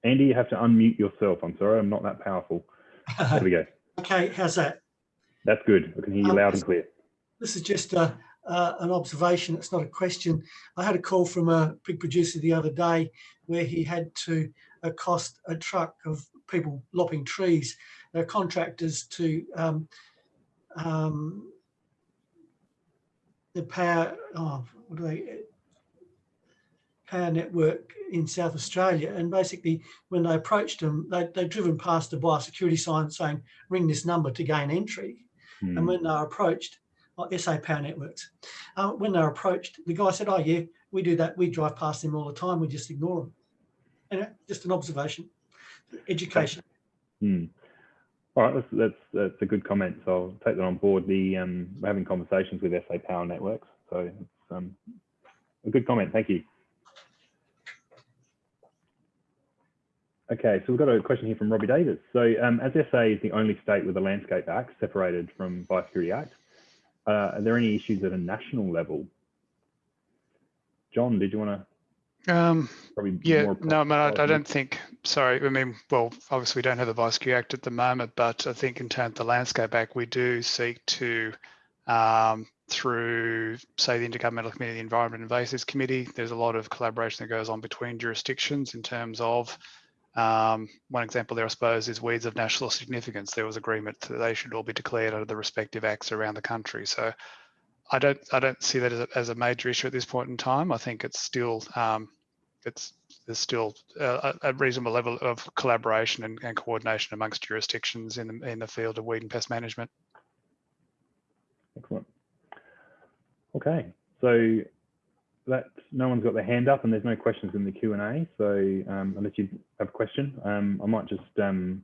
B: Andy, you have to unmute yourself. I'm sorry, I'm not that powerful. There we go.
E: okay, how's that?
B: That's good. I can hear you um, loud and clear.
E: This is just a, uh, an observation. It's not a question. I had a call from a big producer the other day where he had to accost a truck of people lopping trees. They're contractors to um, um, the power, oh, what do they, power network in South Australia. And basically, when they approached them, they, they'd driven past a biosecurity sign saying, ring this number to gain entry. Hmm. And when they were approached, SA Power Networks. Uh, when they're approached, the guy said, oh yeah, we do that. We drive past them all the time. We just ignore them. And just an observation, education.
B: Hmm. All right, that's, that's, that's a good comment. So I'll take that on board. The um, we're having conversations with SA Power Networks, so it's um, a good comment. Thank you. Okay, so we've got a question here from Robbie Davis. So um, as SA is the only state with a Landscape Act separated from Biosecurity Act, uh, are there any issues at a national level? John, did you want to
C: Um,
B: Probably
C: yeah, no, I mean, I, I don't think, sorry, I mean, well, obviously we don't have the Biosecurity Act at the moment, but I think in terms of the Landscape Act, we do seek to, um, through, say, the Intergovernmental Committee, the Environment and Invasives Committee, there's a lot of collaboration that goes on between jurisdictions in terms of, um, one example there, I suppose, is weeds of national significance. There was agreement that they should all be declared under the respective acts around the country. So I don't, I don't see that as a, as a major issue at this point in time. I think it's still, um, it's there's still a, a reasonable level of collaboration and, and coordination amongst jurisdictions in the, in the field of weed and pest management.
B: Excellent. Okay, so that no one's got their hand up and there's no questions in the Q and A. So um, unless you have a question, um, I might just um,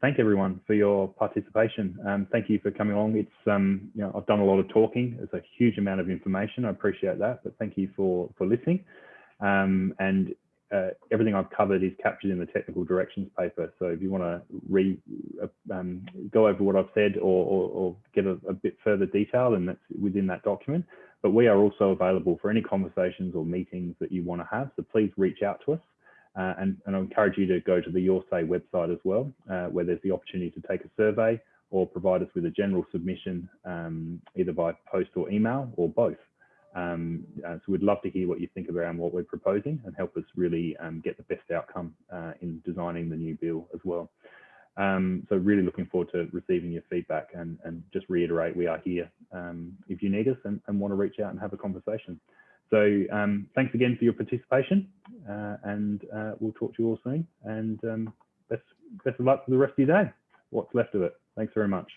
B: thank everyone for your participation. Um, thank you for coming along. It's um, you know I've done a lot of talking. It's a huge amount of information. I appreciate that, but thank you for for listening. Um, and uh, everything I've covered is captured in the technical directions paper. So if you want to re uh, go over what I've said or, or, or get a, a, bit further detail, then that's within that document. But we are also available for any conversations or meetings that you want to have. So please reach out to us. Uh, and, and I encourage you to go to the Your Say website as well, uh, where there's the opportunity to take a survey or provide us with a general submission, um, either by post or email or both. Um, uh, so we'd love to hear what you think around what we're proposing and help us really um, get the best outcome uh, in designing the new bill as well. Um, so really looking forward to receiving your feedback and, and just reiterate we are here um, if you need us and, and, want to reach out and have a conversation. So um, thanks again for your participation uh, and uh, we'll talk to you all soon and um, best, best of luck for the rest of your day, what's left of it. Thanks very much.